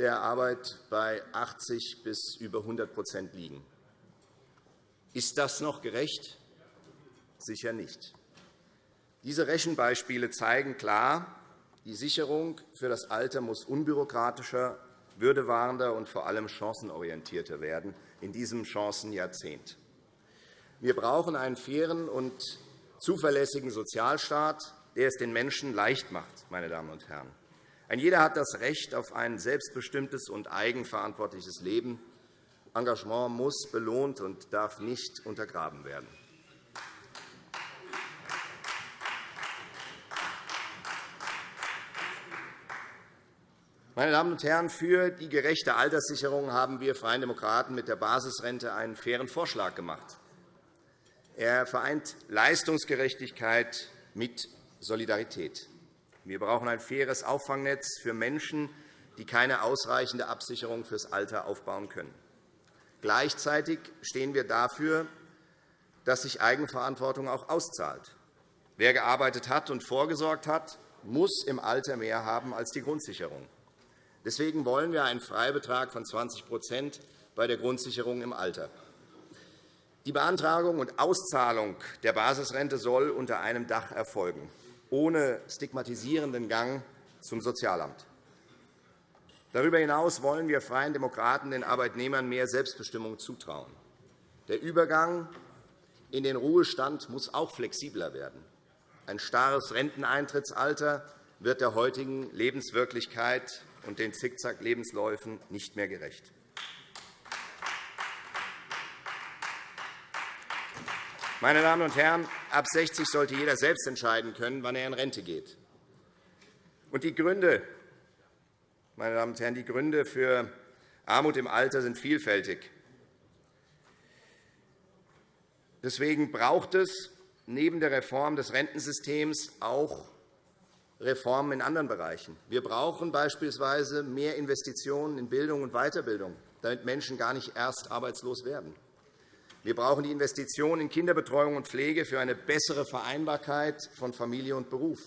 Arbeit bei 80 bis über 100% liegen. Ist das noch gerecht? Sicher nicht. Diese Rechenbeispiele zeigen klar, die Sicherung für das Alter muss unbürokratischer, würdewahrender und vor allem chancenorientierter werden in diesem Chancenjahrzehnt. Wir brauchen einen fairen und zuverlässigen Sozialstaat, der es den Menschen leicht macht. Meine Damen und Herren. Ein jeder hat das Recht auf ein selbstbestimmtes und eigenverantwortliches Leben. Engagement muss belohnt und darf nicht untergraben werden. Meine Damen und Herren, für die gerechte Alterssicherung haben wir Freien Demokraten mit der Basisrente einen fairen Vorschlag gemacht. Er vereint Leistungsgerechtigkeit mit Solidarität. Wir brauchen ein faires Auffangnetz für Menschen, die keine ausreichende Absicherung fürs Alter aufbauen können. Gleichzeitig stehen wir dafür, dass sich Eigenverantwortung auch auszahlt. Wer gearbeitet hat und vorgesorgt hat, muss im Alter mehr haben als die Grundsicherung. Deswegen wollen wir einen Freibetrag von 20% bei der Grundsicherung im Alter. Die Beantragung und Auszahlung der Basisrente soll unter einem Dach erfolgen, ohne stigmatisierenden Gang zum Sozialamt. Darüber hinaus wollen wir Freien Demokraten den Arbeitnehmern mehr Selbstbestimmung zutrauen. Der Übergang in den Ruhestand muss auch flexibler werden. Ein starres Renteneintrittsalter wird der heutigen Lebenswirklichkeit und den Zickzack-Lebensläufen nicht mehr gerecht. Meine Damen und Herren, ab 60 sollte jeder selbst entscheiden können, wann er in Rente geht. Und die Gründe, meine Damen und Herren, die Gründe für Armut im Alter sind vielfältig. Deswegen braucht es neben der Reform des Rentensystems auch Reformen in anderen Bereichen. Wir brauchen beispielsweise mehr Investitionen in Bildung und Weiterbildung, damit Menschen gar nicht erst arbeitslos werden. Wir brauchen die Investitionen in Kinderbetreuung und Pflege für eine bessere Vereinbarkeit von Familie und Beruf.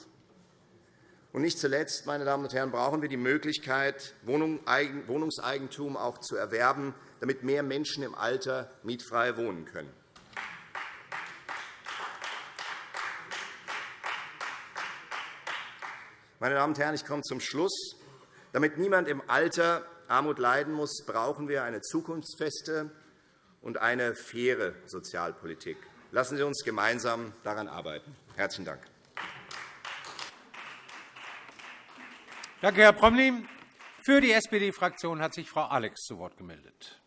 Und nicht zuletzt, meine Damen und Herren, brauchen wir die Möglichkeit, Wohnungseigentum auch zu erwerben, damit mehr Menschen im Alter mietfrei wohnen können. Meine Damen und Herren, ich komme zum Schluss. Damit niemand im Alter Armut leiden muss, brauchen wir eine zukunftsfeste und eine faire Sozialpolitik. Lassen Sie uns gemeinsam daran arbeiten. – Herzlichen Dank. Danke, Herr Promny. Für die SPD-Fraktion hat sich Frau Alex zu Wort gemeldet.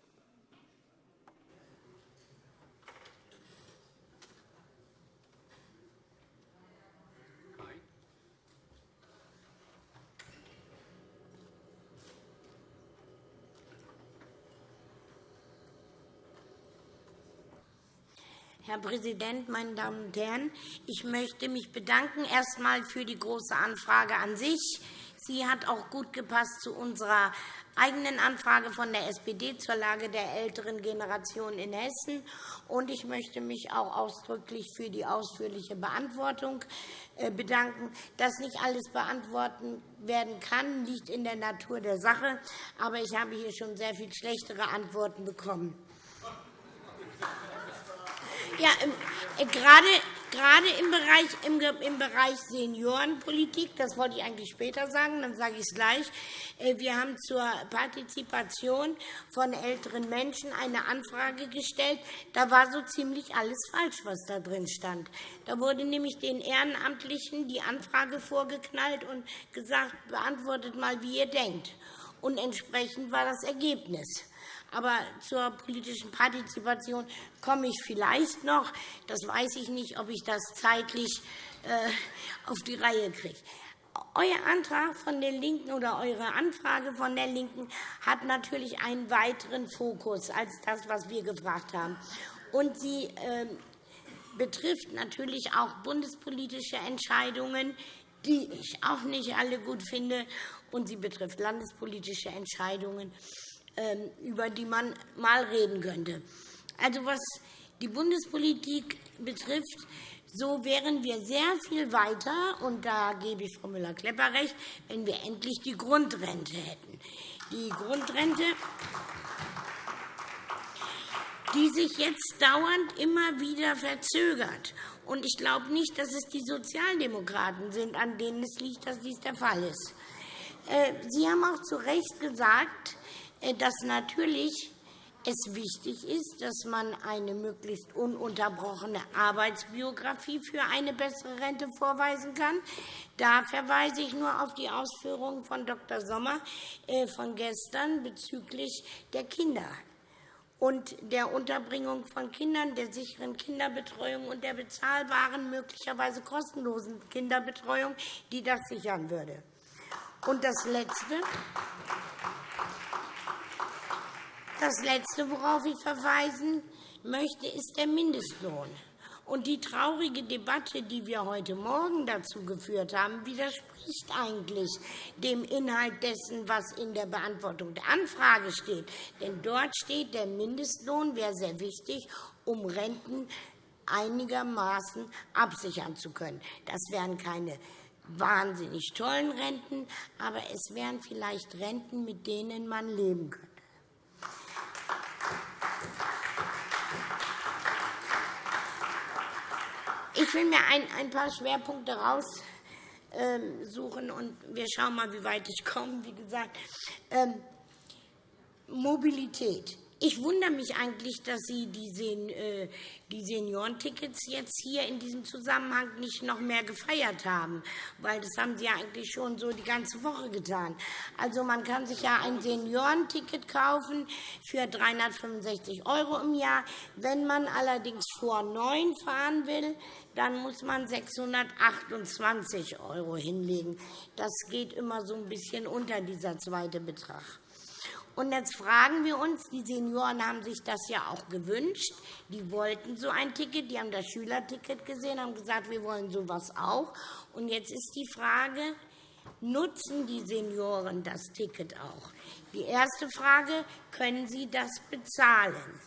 Herr Präsident, meine Damen und Herren! Ich möchte mich bedanken erst einmal für die Große Anfrage an sich. Sie hat auch gut gepasst zu unserer eigenen Anfrage von der SPD zur Lage der älteren Generation in Hessen. Und ich möchte mich auch ausdrücklich für die ausführliche Beantwortung äh, bedanken. Dass nicht alles beantwortet werden kann, liegt in der Natur der Sache. Aber ich habe hier schon sehr viel schlechtere Antworten bekommen. Ja, äh, gerade, gerade im Bereich, im, im Bereich Seniorenpolitik, das wollte ich eigentlich später sagen, dann sage ich es gleich. Äh, wir haben zur Partizipation von älteren Menschen eine Anfrage gestellt. Da war so ziemlich alles falsch, was da drin stand. Da wurde nämlich den Ehrenamtlichen die Anfrage vorgeknallt und gesagt, beantwortet mal, wie ihr denkt. Und entsprechend war das Ergebnis. Aber zur politischen Partizipation komme ich vielleicht noch. Das weiß ich nicht, ob ich das zeitlich äh, auf die Reihe kriege. Euer Antrag von der LINKEN oder eure Anfrage von der LINKEN hat natürlich einen weiteren Fokus als das, was wir gefragt haben. Und sie äh, betrifft natürlich auch bundespolitische Entscheidungen, die ich auch nicht alle gut finde. Und sie betrifft landespolitische Entscheidungen. Ähm, über die man mal reden könnte. Also, was die Bundespolitik betrifft, so wären wir sehr viel weiter, und da gebe ich Frau Müller-Klepper recht, wenn wir endlich die Grundrente hätten. Die Grundrente, die sich jetzt dauernd immer wieder verzögert. Und ich glaube nicht, dass es die Sozialdemokraten sind, an denen es liegt, dass dies der Fall ist. Äh, Sie haben auch zu Recht gesagt, dass natürlich es wichtig ist, dass man eine möglichst ununterbrochene Arbeitsbiografie für eine bessere Rente vorweisen kann. Da verweise ich nur auf die Ausführungen von Dr. Sommer äh, von gestern bezüglich der Kinder und der Unterbringung von Kindern, der sicheren Kinderbetreuung und der bezahlbaren, möglicherweise kostenlosen Kinderbetreuung, die das sichern würde. Und das Letzte. Das Letzte, worauf ich verweisen möchte, ist der Mindestlohn. Und die traurige Debatte, die wir heute Morgen dazu geführt haben, widerspricht eigentlich dem Inhalt dessen, was in der Beantwortung der Anfrage steht. Denn dort steht, der Mindestlohn wäre sehr wichtig, um Renten einigermaßen absichern zu können. Das wären keine wahnsinnig tollen Renten, aber es wären vielleicht Renten, mit denen man leben könnte. Ich will mir ein, paar Schwerpunkte raussuchen, und wir schauen mal, wie weit ich komme. Wie gesagt, ähm, Mobilität. Ich wundere mich eigentlich, dass Sie äh, die Seniorentickets jetzt hier in diesem Zusammenhang nicht noch mehr gefeiert haben, weil das haben Sie ja eigentlich schon so die ganze Woche getan. Also man kann sich ja ein Seniorenticket kaufen für 365 € im Jahr. Wenn man allerdings vor neun fahren will, dann muss man 628 € hinlegen. Das geht immer so ein bisschen unter dieser zweite Betrag. Und jetzt fragen wir uns, die Senioren haben sich das ja auch gewünscht. Die wollten so ein Ticket, die haben das Schülerticket gesehen, haben gesagt, wir wollen so etwas auch. Und jetzt ist die Frage, nutzen die Senioren das Ticket auch? Die erste Frage, können sie das bezahlen?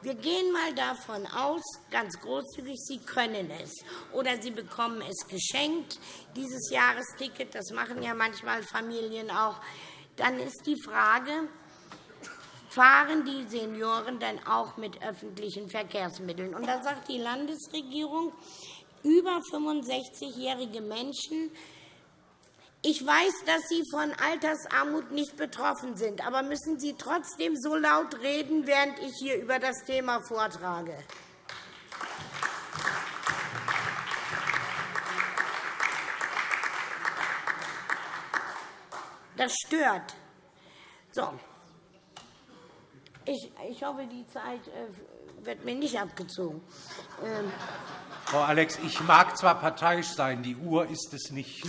Wir gehen einmal davon aus, ganz großzügig, Sie können es oder Sie bekommen es geschenkt, dieses Jahresticket. Das machen ja manchmal Familien auch. Dann ist die Frage, fahren die Senioren dann auch mit öffentlichen Verkehrsmitteln. Und da sagt die Landesregierung, über 65-jährige Menschen ich weiß, dass Sie von Altersarmut nicht betroffen sind, aber müssen Sie trotzdem so laut reden, während ich hier über das Thema vortrage? Das stört. So. Ich, ich hoffe, die Zeit äh, wird mir nicht abgezogen. Ähm. Frau Alex, ich mag zwar parteiisch sein, die Uhr ist es nicht.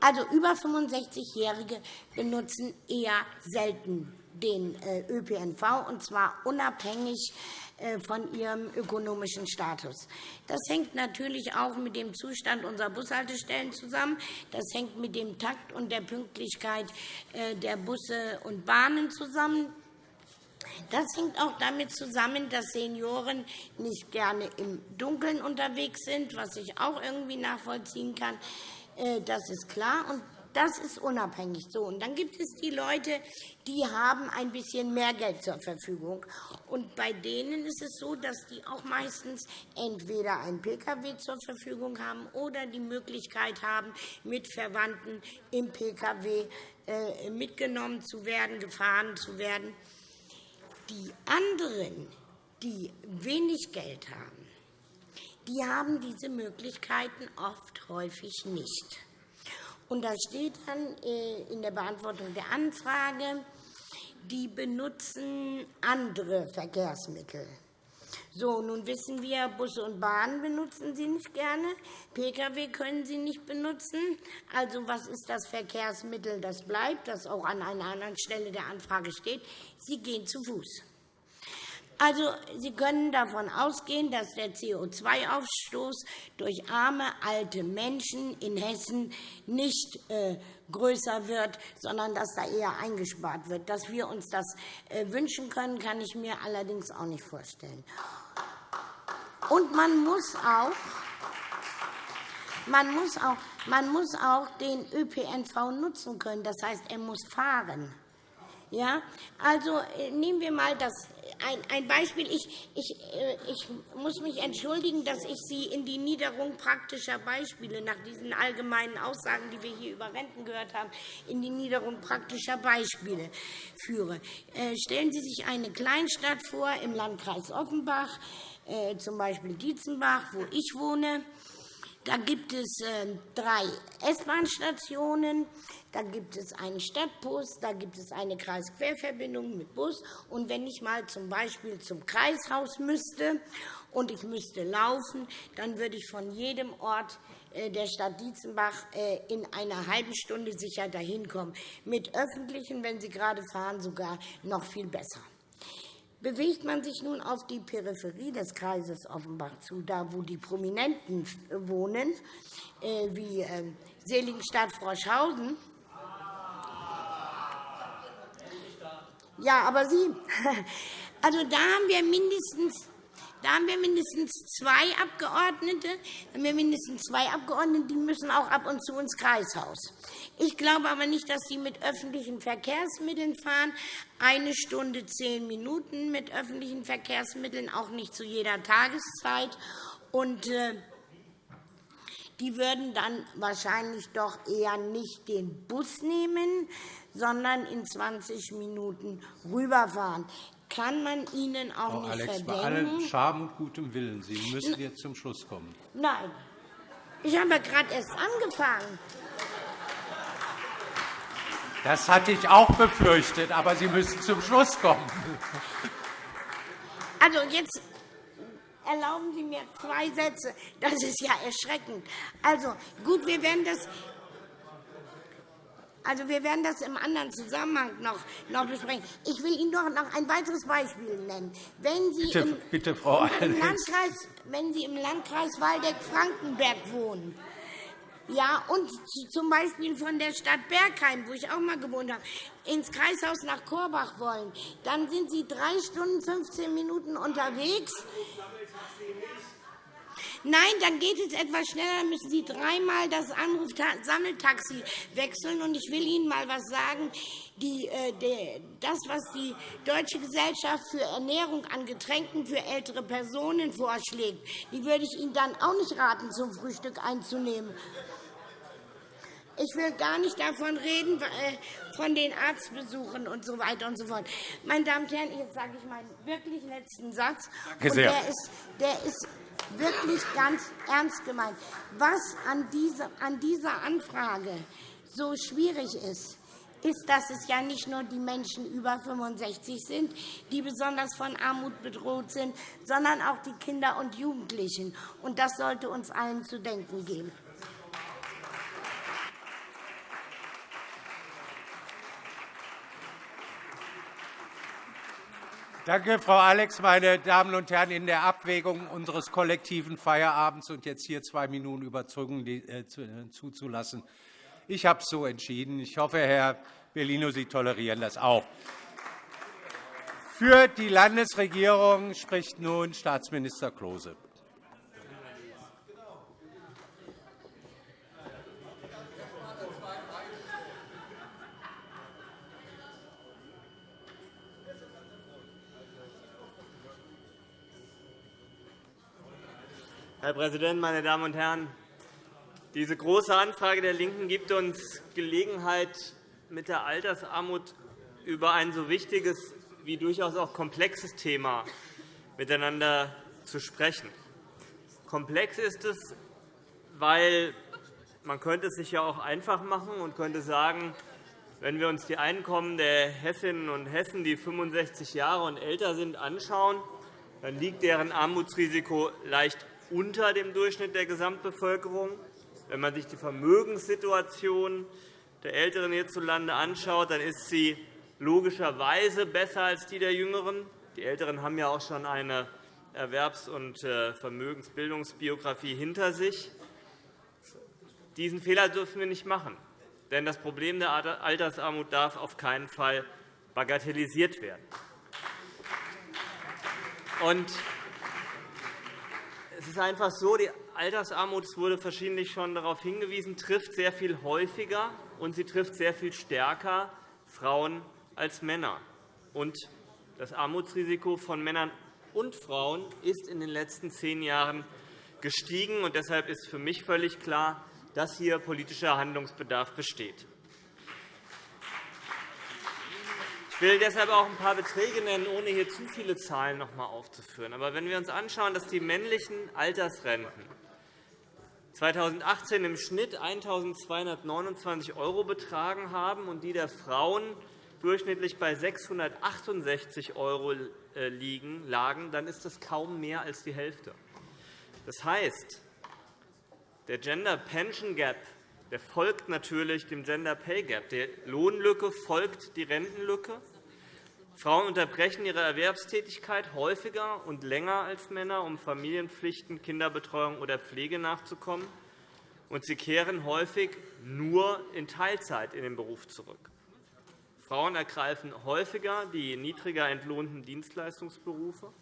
Also über 65-Jährige benutzen eher selten den äh, ÖPNV, und zwar unabhängig von ihrem ökonomischen Status. Das hängt natürlich auch mit dem Zustand unserer Bushaltestellen zusammen. Das hängt mit dem Takt und der Pünktlichkeit äh, der Busse und Bahnen zusammen. Das hängt auch damit zusammen, dass Senioren nicht gerne im Dunkeln unterwegs sind, was ich auch irgendwie nachvollziehen kann. Äh, das ist klar. Das ist unabhängig so. Und dann gibt es die Leute, die haben ein bisschen mehr Geld zur Verfügung. Und bei denen ist es so, dass die auch meistens entweder einen Pkw zur Verfügung haben oder die Möglichkeit haben, mit Verwandten im Pkw äh, mitgenommen zu werden, gefahren zu werden. Die anderen, die wenig Geld haben, die haben diese Möglichkeiten oft häufig nicht. Und da steht dann äh, in der Beantwortung der Anfrage, die benutzen andere Verkehrsmittel. So, nun wissen wir, Busse und Bahnen benutzen Sie nicht gerne, Pkw können Sie nicht benutzen. Also was ist das Verkehrsmittel, das bleibt, das auch an einer anderen Stelle der Anfrage steht? Sie gehen zu Fuß. Also, Sie können davon ausgehen, dass der CO2-Ausstoß durch arme, alte Menschen in Hessen nicht äh, größer wird, sondern dass da eher eingespart wird. Dass wir uns das äh, wünschen können, kann ich mir allerdings auch nicht vorstellen. Und man muss auch man muss, auch, man muss auch den ÖPNV nutzen können. Das heißt, er muss fahren. Ja? Also äh, nehmen wir einmal das ein Beispiel. Ich, ich, äh, ich muss mich entschuldigen, dass ich Sie in die Niederung praktischer Beispiele nach diesen allgemeinen Aussagen, die wir hier über Renten gehört haben, in die Niederung praktischer Beispiele führe. Äh, stellen Sie sich eine Kleinstadt vor im Landkreis Offenbach, z. B. Dietzenbach, wo ich wohne. Da gibt es drei S-Bahn-Stationen. Da gibt es einen Stadtbus, da gibt es eine Kreisquerverbindung mit Bus. Und wenn ich mal zum Beispiel zum Kreishaus müsste und ich müsste laufen, dann würde ich von jedem Ort äh, der Stadt Dietzenbach äh, in einer halben Stunde sicher dahin kommen. Mit Öffentlichen, wenn Sie gerade fahren, sogar noch viel besser. Bewegt man sich nun auf die Peripherie des Kreises Offenbach zu, da wo die Prominenten wohnen, äh, wie Seligenstadt-Froschhausen, Ja, aber Sie, Also da haben wir mindestens da haben wir mindestens zwei Abgeordnete. Haben wir mindestens zwei Abgeordnete, die müssen auch ab und zu ins Kreishaus. Ich glaube aber nicht, dass sie mit öffentlichen Verkehrsmitteln fahren. Eine Stunde zehn Minuten mit öffentlichen Verkehrsmitteln, auch nicht zu jeder Tageszeit. Und, äh, die würden dann wahrscheinlich doch eher nicht den Bus nehmen, sondern in 20 Minuten rüberfahren kann man Ihnen auch Frau nicht Alex, verdenken. Bei allem Scham und gutem Willen, Sie müssen jetzt zum Schluss kommen. Nein, ich habe gerade erst angefangen. Das hatte ich auch befürchtet, aber Sie müssen zum Schluss kommen. Also jetzt erlauben Sie mir zwei Sätze. Das ist ja erschreckend. Also gut, wir werden das also, wir werden das im anderen Zusammenhang noch, noch besprechen. Ich will Ihnen doch noch ein weiteres Beispiel nennen. Wenn Sie bitte, im, bitte, Frau im Landkreis, wenn Sie im Landkreis Waldeck-Frankenberg wohnen, ja, und zum Beispiel von der Stadt Bergheim, wo ich auch mal gewohnt habe, ins Kreishaus nach Korbach wollen, dann sind Sie drei Stunden 15 Minuten unterwegs. Nein, dann geht es etwas schneller, dann müssen Sie dreimal das Anrufsammeltaxi wechseln. Und ich will Ihnen mal etwas sagen. Die, äh, die, das, was die Deutsche Gesellschaft für Ernährung an Getränken für ältere Personen vorschlägt, die würde ich Ihnen dann auch nicht raten, zum Frühstück einzunehmen. Ich will gar nicht davon reden, äh, von den Arztbesuchen und so weiter und so fort. Meine Damen und Herren, jetzt sage ich meinen wirklich letzten Satz. Danke sehr. Und der ist, der ist wirklich ganz ernst gemeint. Was an dieser, an dieser Anfrage so schwierig ist, ist, dass es ja nicht nur die Menschen über 65 sind, die besonders von Armut bedroht sind, sondern auch die Kinder und Jugendlichen. Das sollte uns allen zu denken geben. Danke, Frau Alex. Meine Damen und Herren, in der Abwägung unseres kollektiven Feierabends und jetzt hier zwei Minuten Überzeugung äh, äh, zuzulassen, ich habe es so entschieden. Ich hoffe, Herr Bellino, Sie tolerieren das auch. Für die Landesregierung spricht nun Staatsminister Klose. Herr Präsident, meine Damen und Herren! Diese Große Anfrage der LINKEN gibt uns Gelegenheit, mit der Altersarmut über ein so wichtiges wie durchaus auch komplexes Thema miteinander zu sprechen. Komplex ist es, weil man könnte es sich ja auch einfach machen und könnte sagen, wenn wir uns die Einkommen der Hessinnen und Hessen, die 65 Jahre und älter sind, anschauen, dann liegt deren Armutsrisiko leicht unter dem Durchschnitt der Gesamtbevölkerung. Wenn man sich die Vermögenssituation der Älteren hierzulande anschaut, dann ist sie logischerweise besser als die der Jüngeren. Die Älteren haben ja auch schon eine Erwerbs- und äh, Vermögensbildungsbiografie hinter sich. Diesen Fehler dürfen wir nicht machen. Denn das Problem der Altersarmut darf auf keinen Fall bagatellisiert werden. Und ist einfach so, die Altersarmut, es wurde verschiedentlich schon darauf hingewiesen, trifft sehr viel häufiger und sie trifft sehr viel stärker Frauen als Männer. Und das Armutsrisiko von Männern und Frauen ist in den letzten zehn Jahren gestiegen. Und deshalb ist für mich völlig klar, dass hier politischer Handlungsbedarf besteht. Ich will deshalb auch ein paar Beträge nennen, ohne hier zu viele Zahlen noch einmal aufzuführen. Aber wenn wir uns anschauen, dass die männlichen Altersrenten 2018 im Schnitt 1.229 € betragen haben und die der Frauen durchschnittlich bei 668 € äh, lagen, dann ist das kaum mehr als die Hälfte. Das heißt, der Gender Pension Gap der folgt natürlich dem Gender Pay Gap. Die Lohnlücke folgt die Rentenlücke. Frauen unterbrechen ihre Erwerbstätigkeit häufiger und länger als Männer, um Familienpflichten, Kinderbetreuung oder Pflege nachzukommen. Und sie kehren häufig nur in Teilzeit in den Beruf zurück. Frauen ergreifen häufiger die niedriger entlohnten Dienstleistungsberufe.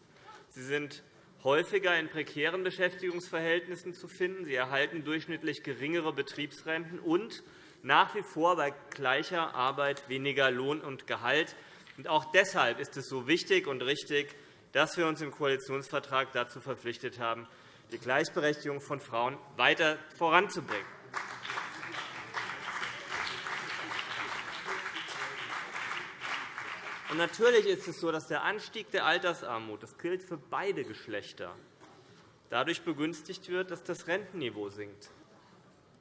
Sie sind häufiger in prekären Beschäftigungsverhältnissen zu finden. Sie erhalten durchschnittlich geringere Betriebsrenten und nach wie vor bei gleicher Arbeit weniger Lohn und Gehalt. Auch deshalb ist es so wichtig und richtig, dass wir uns im Koalitionsvertrag dazu verpflichtet haben, die Gleichberechtigung von Frauen weiter voranzubringen. Natürlich ist es so, dass der Anstieg der Altersarmut, das gilt für beide Geschlechter, dadurch begünstigt wird, dass das Rentenniveau sinkt.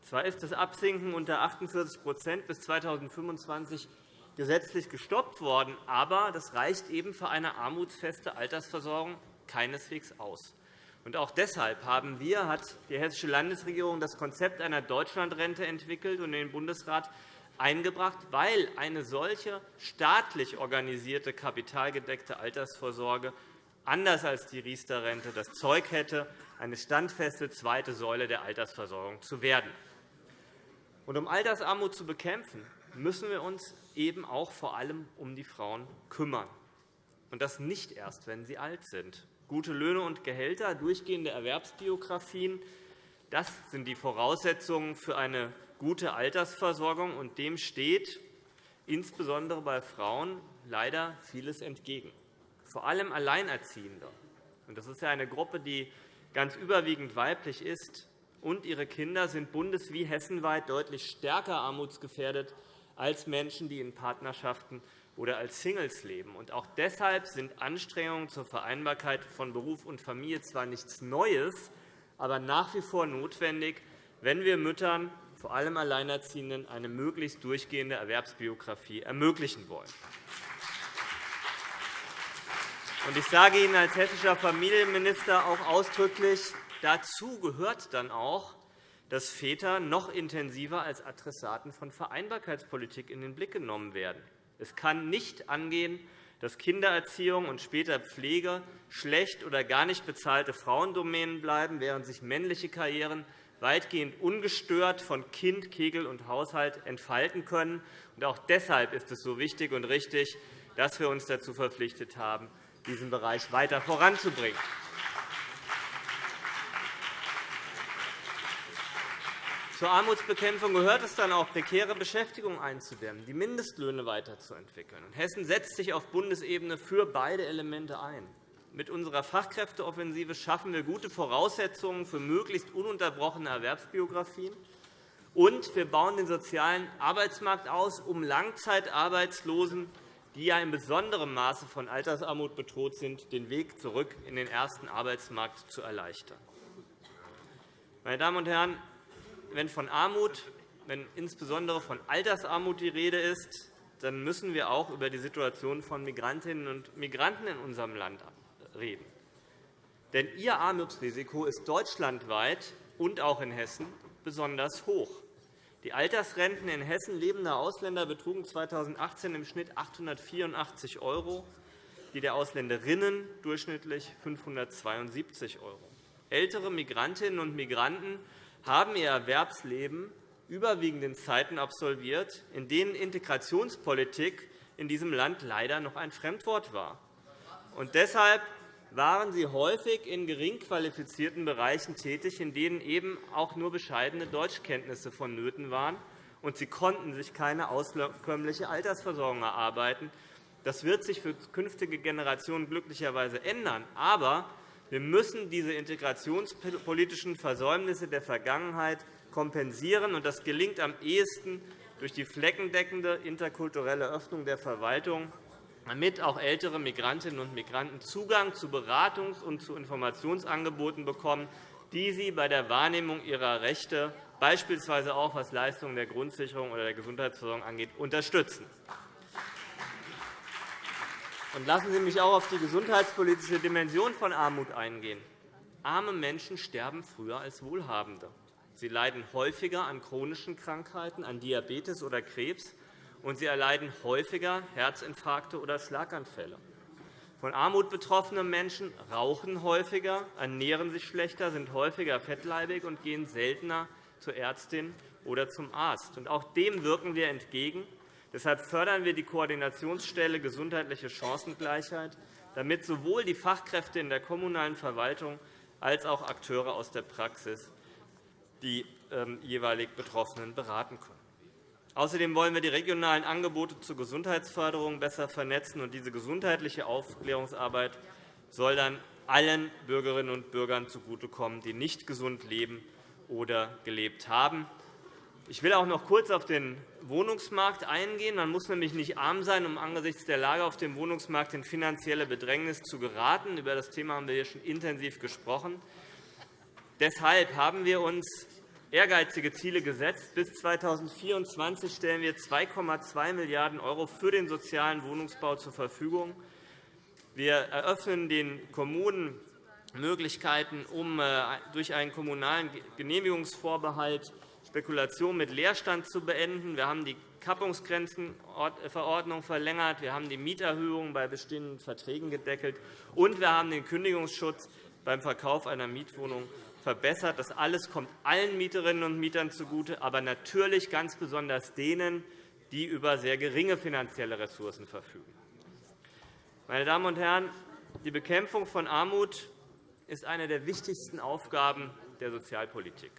Zwar ist das Absinken unter 48% bis 2025 gesetzlich gestoppt worden, aber das reicht eben für eine armutsfeste Altersversorgung keineswegs aus. Auch deshalb haben wir, hat die Hessische Landesregierung das Konzept einer Deutschlandrente entwickelt und den Bundesrat eingebracht, weil eine solche staatlich organisierte kapitalgedeckte Altersvorsorge anders als die Riester-Rente das Zeug hätte, eine standfeste zweite Säule der Altersversorgung zu werden. Um Altersarmut zu bekämpfen, müssen wir uns eben auch vor allem um die Frauen kümmern. Und das nicht erst, wenn sie alt sind. Gute Löhne und Gehälter, durchgehende Erwerbsbiografien, das sind die Voraussetzungen für eine gute Altersversorgung, und dem steht insbesondere bei Frauen leider vieles entgegen, vor allem Alleinerziehende. Das ist eine Gruppe, die ganz überwiegend weiblich ist, und ihre Kinder sind bundes- wie hessenweit deutlich stärker armutsgefährdet als Menschen, die in Partnerschaften oder als Singles leben. auch deshalb sind Anstrengungen zur Vereinbarkeit von Beruf und Familie zwar nichts Neues, aber nach wie vor notwendig, wenn wir Müttern vor allem Alleinerziehenden, eine möglichst durchgehende Erwerbsbiografie ermöglichen wollen. Ich sage Ihnen als hessischer Familienminister auch ausdrücklich, dazu gehört dann auch, dass Väter noch intensiver als Adressaten von Vereinbarkeitspolitik in den Blick genommen werden. Es kann nicht angehen, dass Kindererziehung und später Pflege schlecht oder gar nicht bezahlte Frauendomänen bleiben, während sich männliche Karrieren weitgehend ungestört von Kind, Kegel und Haushalt entfalten können. Auch deshalb ist es so wichtig und richtig, dass wir uns dazu verpflichtet haben, diesen Bereich weiter voranzubringen. Zur Armutsbekämpfung gehört es dann auch, prekäre Beschäftigung einzudämmen, die Mindestlöhne weiterzuentwickeln. Hessen setzt sich auf Bundesebene für beide Elemente ein. Mit unserer Fachkräfteoffensive schaffen wir gute Voraussetzungen für möglichst ununterbrochene Erwerbsbiografien. Und wir bauen den sozialen Arbeitsmarkt aus, um Langzeitarbeitslosen, die ja in besonderem Maße von Altersarmut bedroht sind, den Weg zurück in den ersten Arbeitsmarkt zu erleichtern. Meine Damen und Herren, wenn von Armut, wenn insbesondere von Altersarmut die Rede ist, dann müssen wir auch über die Situation von Migrantinnen und Migranten in unserem Land reden. Denn ihr Armutsrisiko ist deutschlandweit und auch in Hessen besonders hoch. Die Altersrenten in Hessen lebender Ausländer betrugen 2018 im Schnitt 884 €, die der Ausländerinnen durchschnittlich 572 €. Ältere Migrantinnen und Migranten haben ihr Erwerbsleben überwiegend in Zeiten absolviert, in denen Integrationspolitik in diesem Land leider noch ein Fremdwort war. Und deshalb waren sie häufig in gering qualifizierten Bereichen tätig, in denen eben auch nur bescheidene Deutschkenntnisse vonnöten waren, und sie konnten sich keine auskömmliche Altersversorgung erarbeiten. Das wird sich für künftige Generationen glücklicherweise ändern. Aber wir müssen diese integrationspolitischen Versäumnisse der Vergangenheit kompensieren. Das gelingt am ehesten durch die fleckendeckende interkulturelle Öffnung der Verwaltung damit auch ältere Migrantinnen und Migranten Zugang zu Beratungs- und zu Informationsangeboten bekommen, die sie bei der Wahrnehmung ihrer Rechte, beispielsweise auch was Leistungen der Grundsicherung oder der Gesundheitsversorgung angeht, unterstützen. lassen Sie mich auch auf die gesundheitspolitische Dimension von Armut eingehen. Arme Menschen sterben früher als Wohlhabende. Sie leiden häufiger an chronischen Krankheiten, an Diabetes oder Krebs und sie erleiden häufiger Herzinfarkte oder Schlaganfälle. Von Armut betroffene Menschen rauchen häufiger, ernähren sich schlechter, sind häufiger fettleibig und gehen seltener zur Ärztin oder zum Arzt. Auch dem wirken wir entgegen. Deshalb fördern wir die Koordinationsstelle Gesundheitliche Chancengleichheit, damit sowohl die Fachkräfte in der kommunalen Verwaltung als auch Akteure aus der Praxis die ähm, jeweilig Betroffenen beraten können. Außerdem wollen wir die regionalen Angebote zur Gesundheitsförderung besser vernetzen. und Diese gesundheitliche Aufklärungsarbeit soll dann allen Bürgerinnen und Bürgern zugutekommen, die nicht gesund leben oder gelebt haben. Ich will auch noch kurz auf den Wohnungsmarkt eingehen. Man muss nämlich nicht arm sein, um angesichts der Lage auf dem Wohnungsmarkt in finanzielle Bedrängnis zu geraten. Über das Thema haben wir hier schon intensiv gesprochen. Deshalb haben wir uns ehrgeizige Ziele gesetzt. Bis 2024 stellen wir 2,2 Milliarden € für den sozialen Wohnungsbau zur Verfügung. Wir eröffnen den Kommunen Möglichkeiten, um äh, durch einen kommunalen Genehmigungsvorbehalt Spekulation mit Leerstand zu beenden. Wir haben die Kappungsgrenzenverordnung verlängert. Wir haben die Mieterhöhungen bei bestehenden Verträgen gedeckelt. Und wir haben den Kündigungsschutz beim Verkauf einer Mietwohnung verbessert. Das alles kommt allen Mieterinnen und Mietern zugute, aber natürlich ganz besonders denen, die über sehr geringe finanzielle Ressourcen verfügen. Meine Damen und Herren, die Bekämpfung von Armut ist eine der wichtigsten Aufgaben der Sozialpolitik.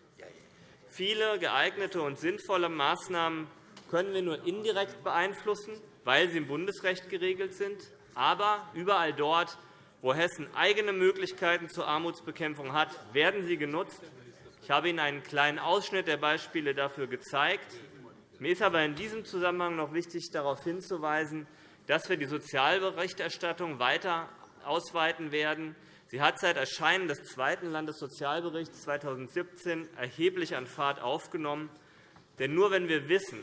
Viele geeignete und sinnvolle Maßnahmen können wir nur indirekt beeinflussen, weil sie im Bundesrecht geregelt sind. Aber überall dort, wo Hessen eigene Möglichkeiten zur Armutsbekämpfung hat, werden sie genutzt. Ich habe Ihnen einen kleinen Ausschnitt der Beispiele dafür gezeigt. Mir ist aber in diesem Zusammenhang noch wichtig, darauf hinzuweisen, dass wir die Sozialberichterstattung weiter ausweiten werden. Sie hat seit Erscheinen des zweiten Landessozialberichts 2017 erheblich an Fahrt aufgenommen. Denn nur wenn wir wissen,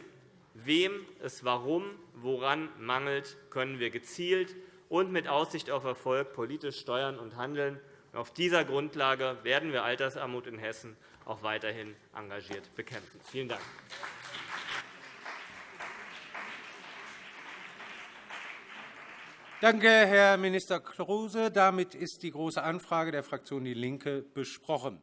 wem es warum, woran mangelt, können wir gezielt und mit Aussicht auf Erfolg politisch steuern und handeln. Auf dieser Grundlage werden wir Altersarmut in Hessen auch weiterhin engagiert bekämpfen. Vielen Dank. Danke, Herr Minister Klose. Damit ist die Große Anfrage der Fraktion DIE LINKE besprochen.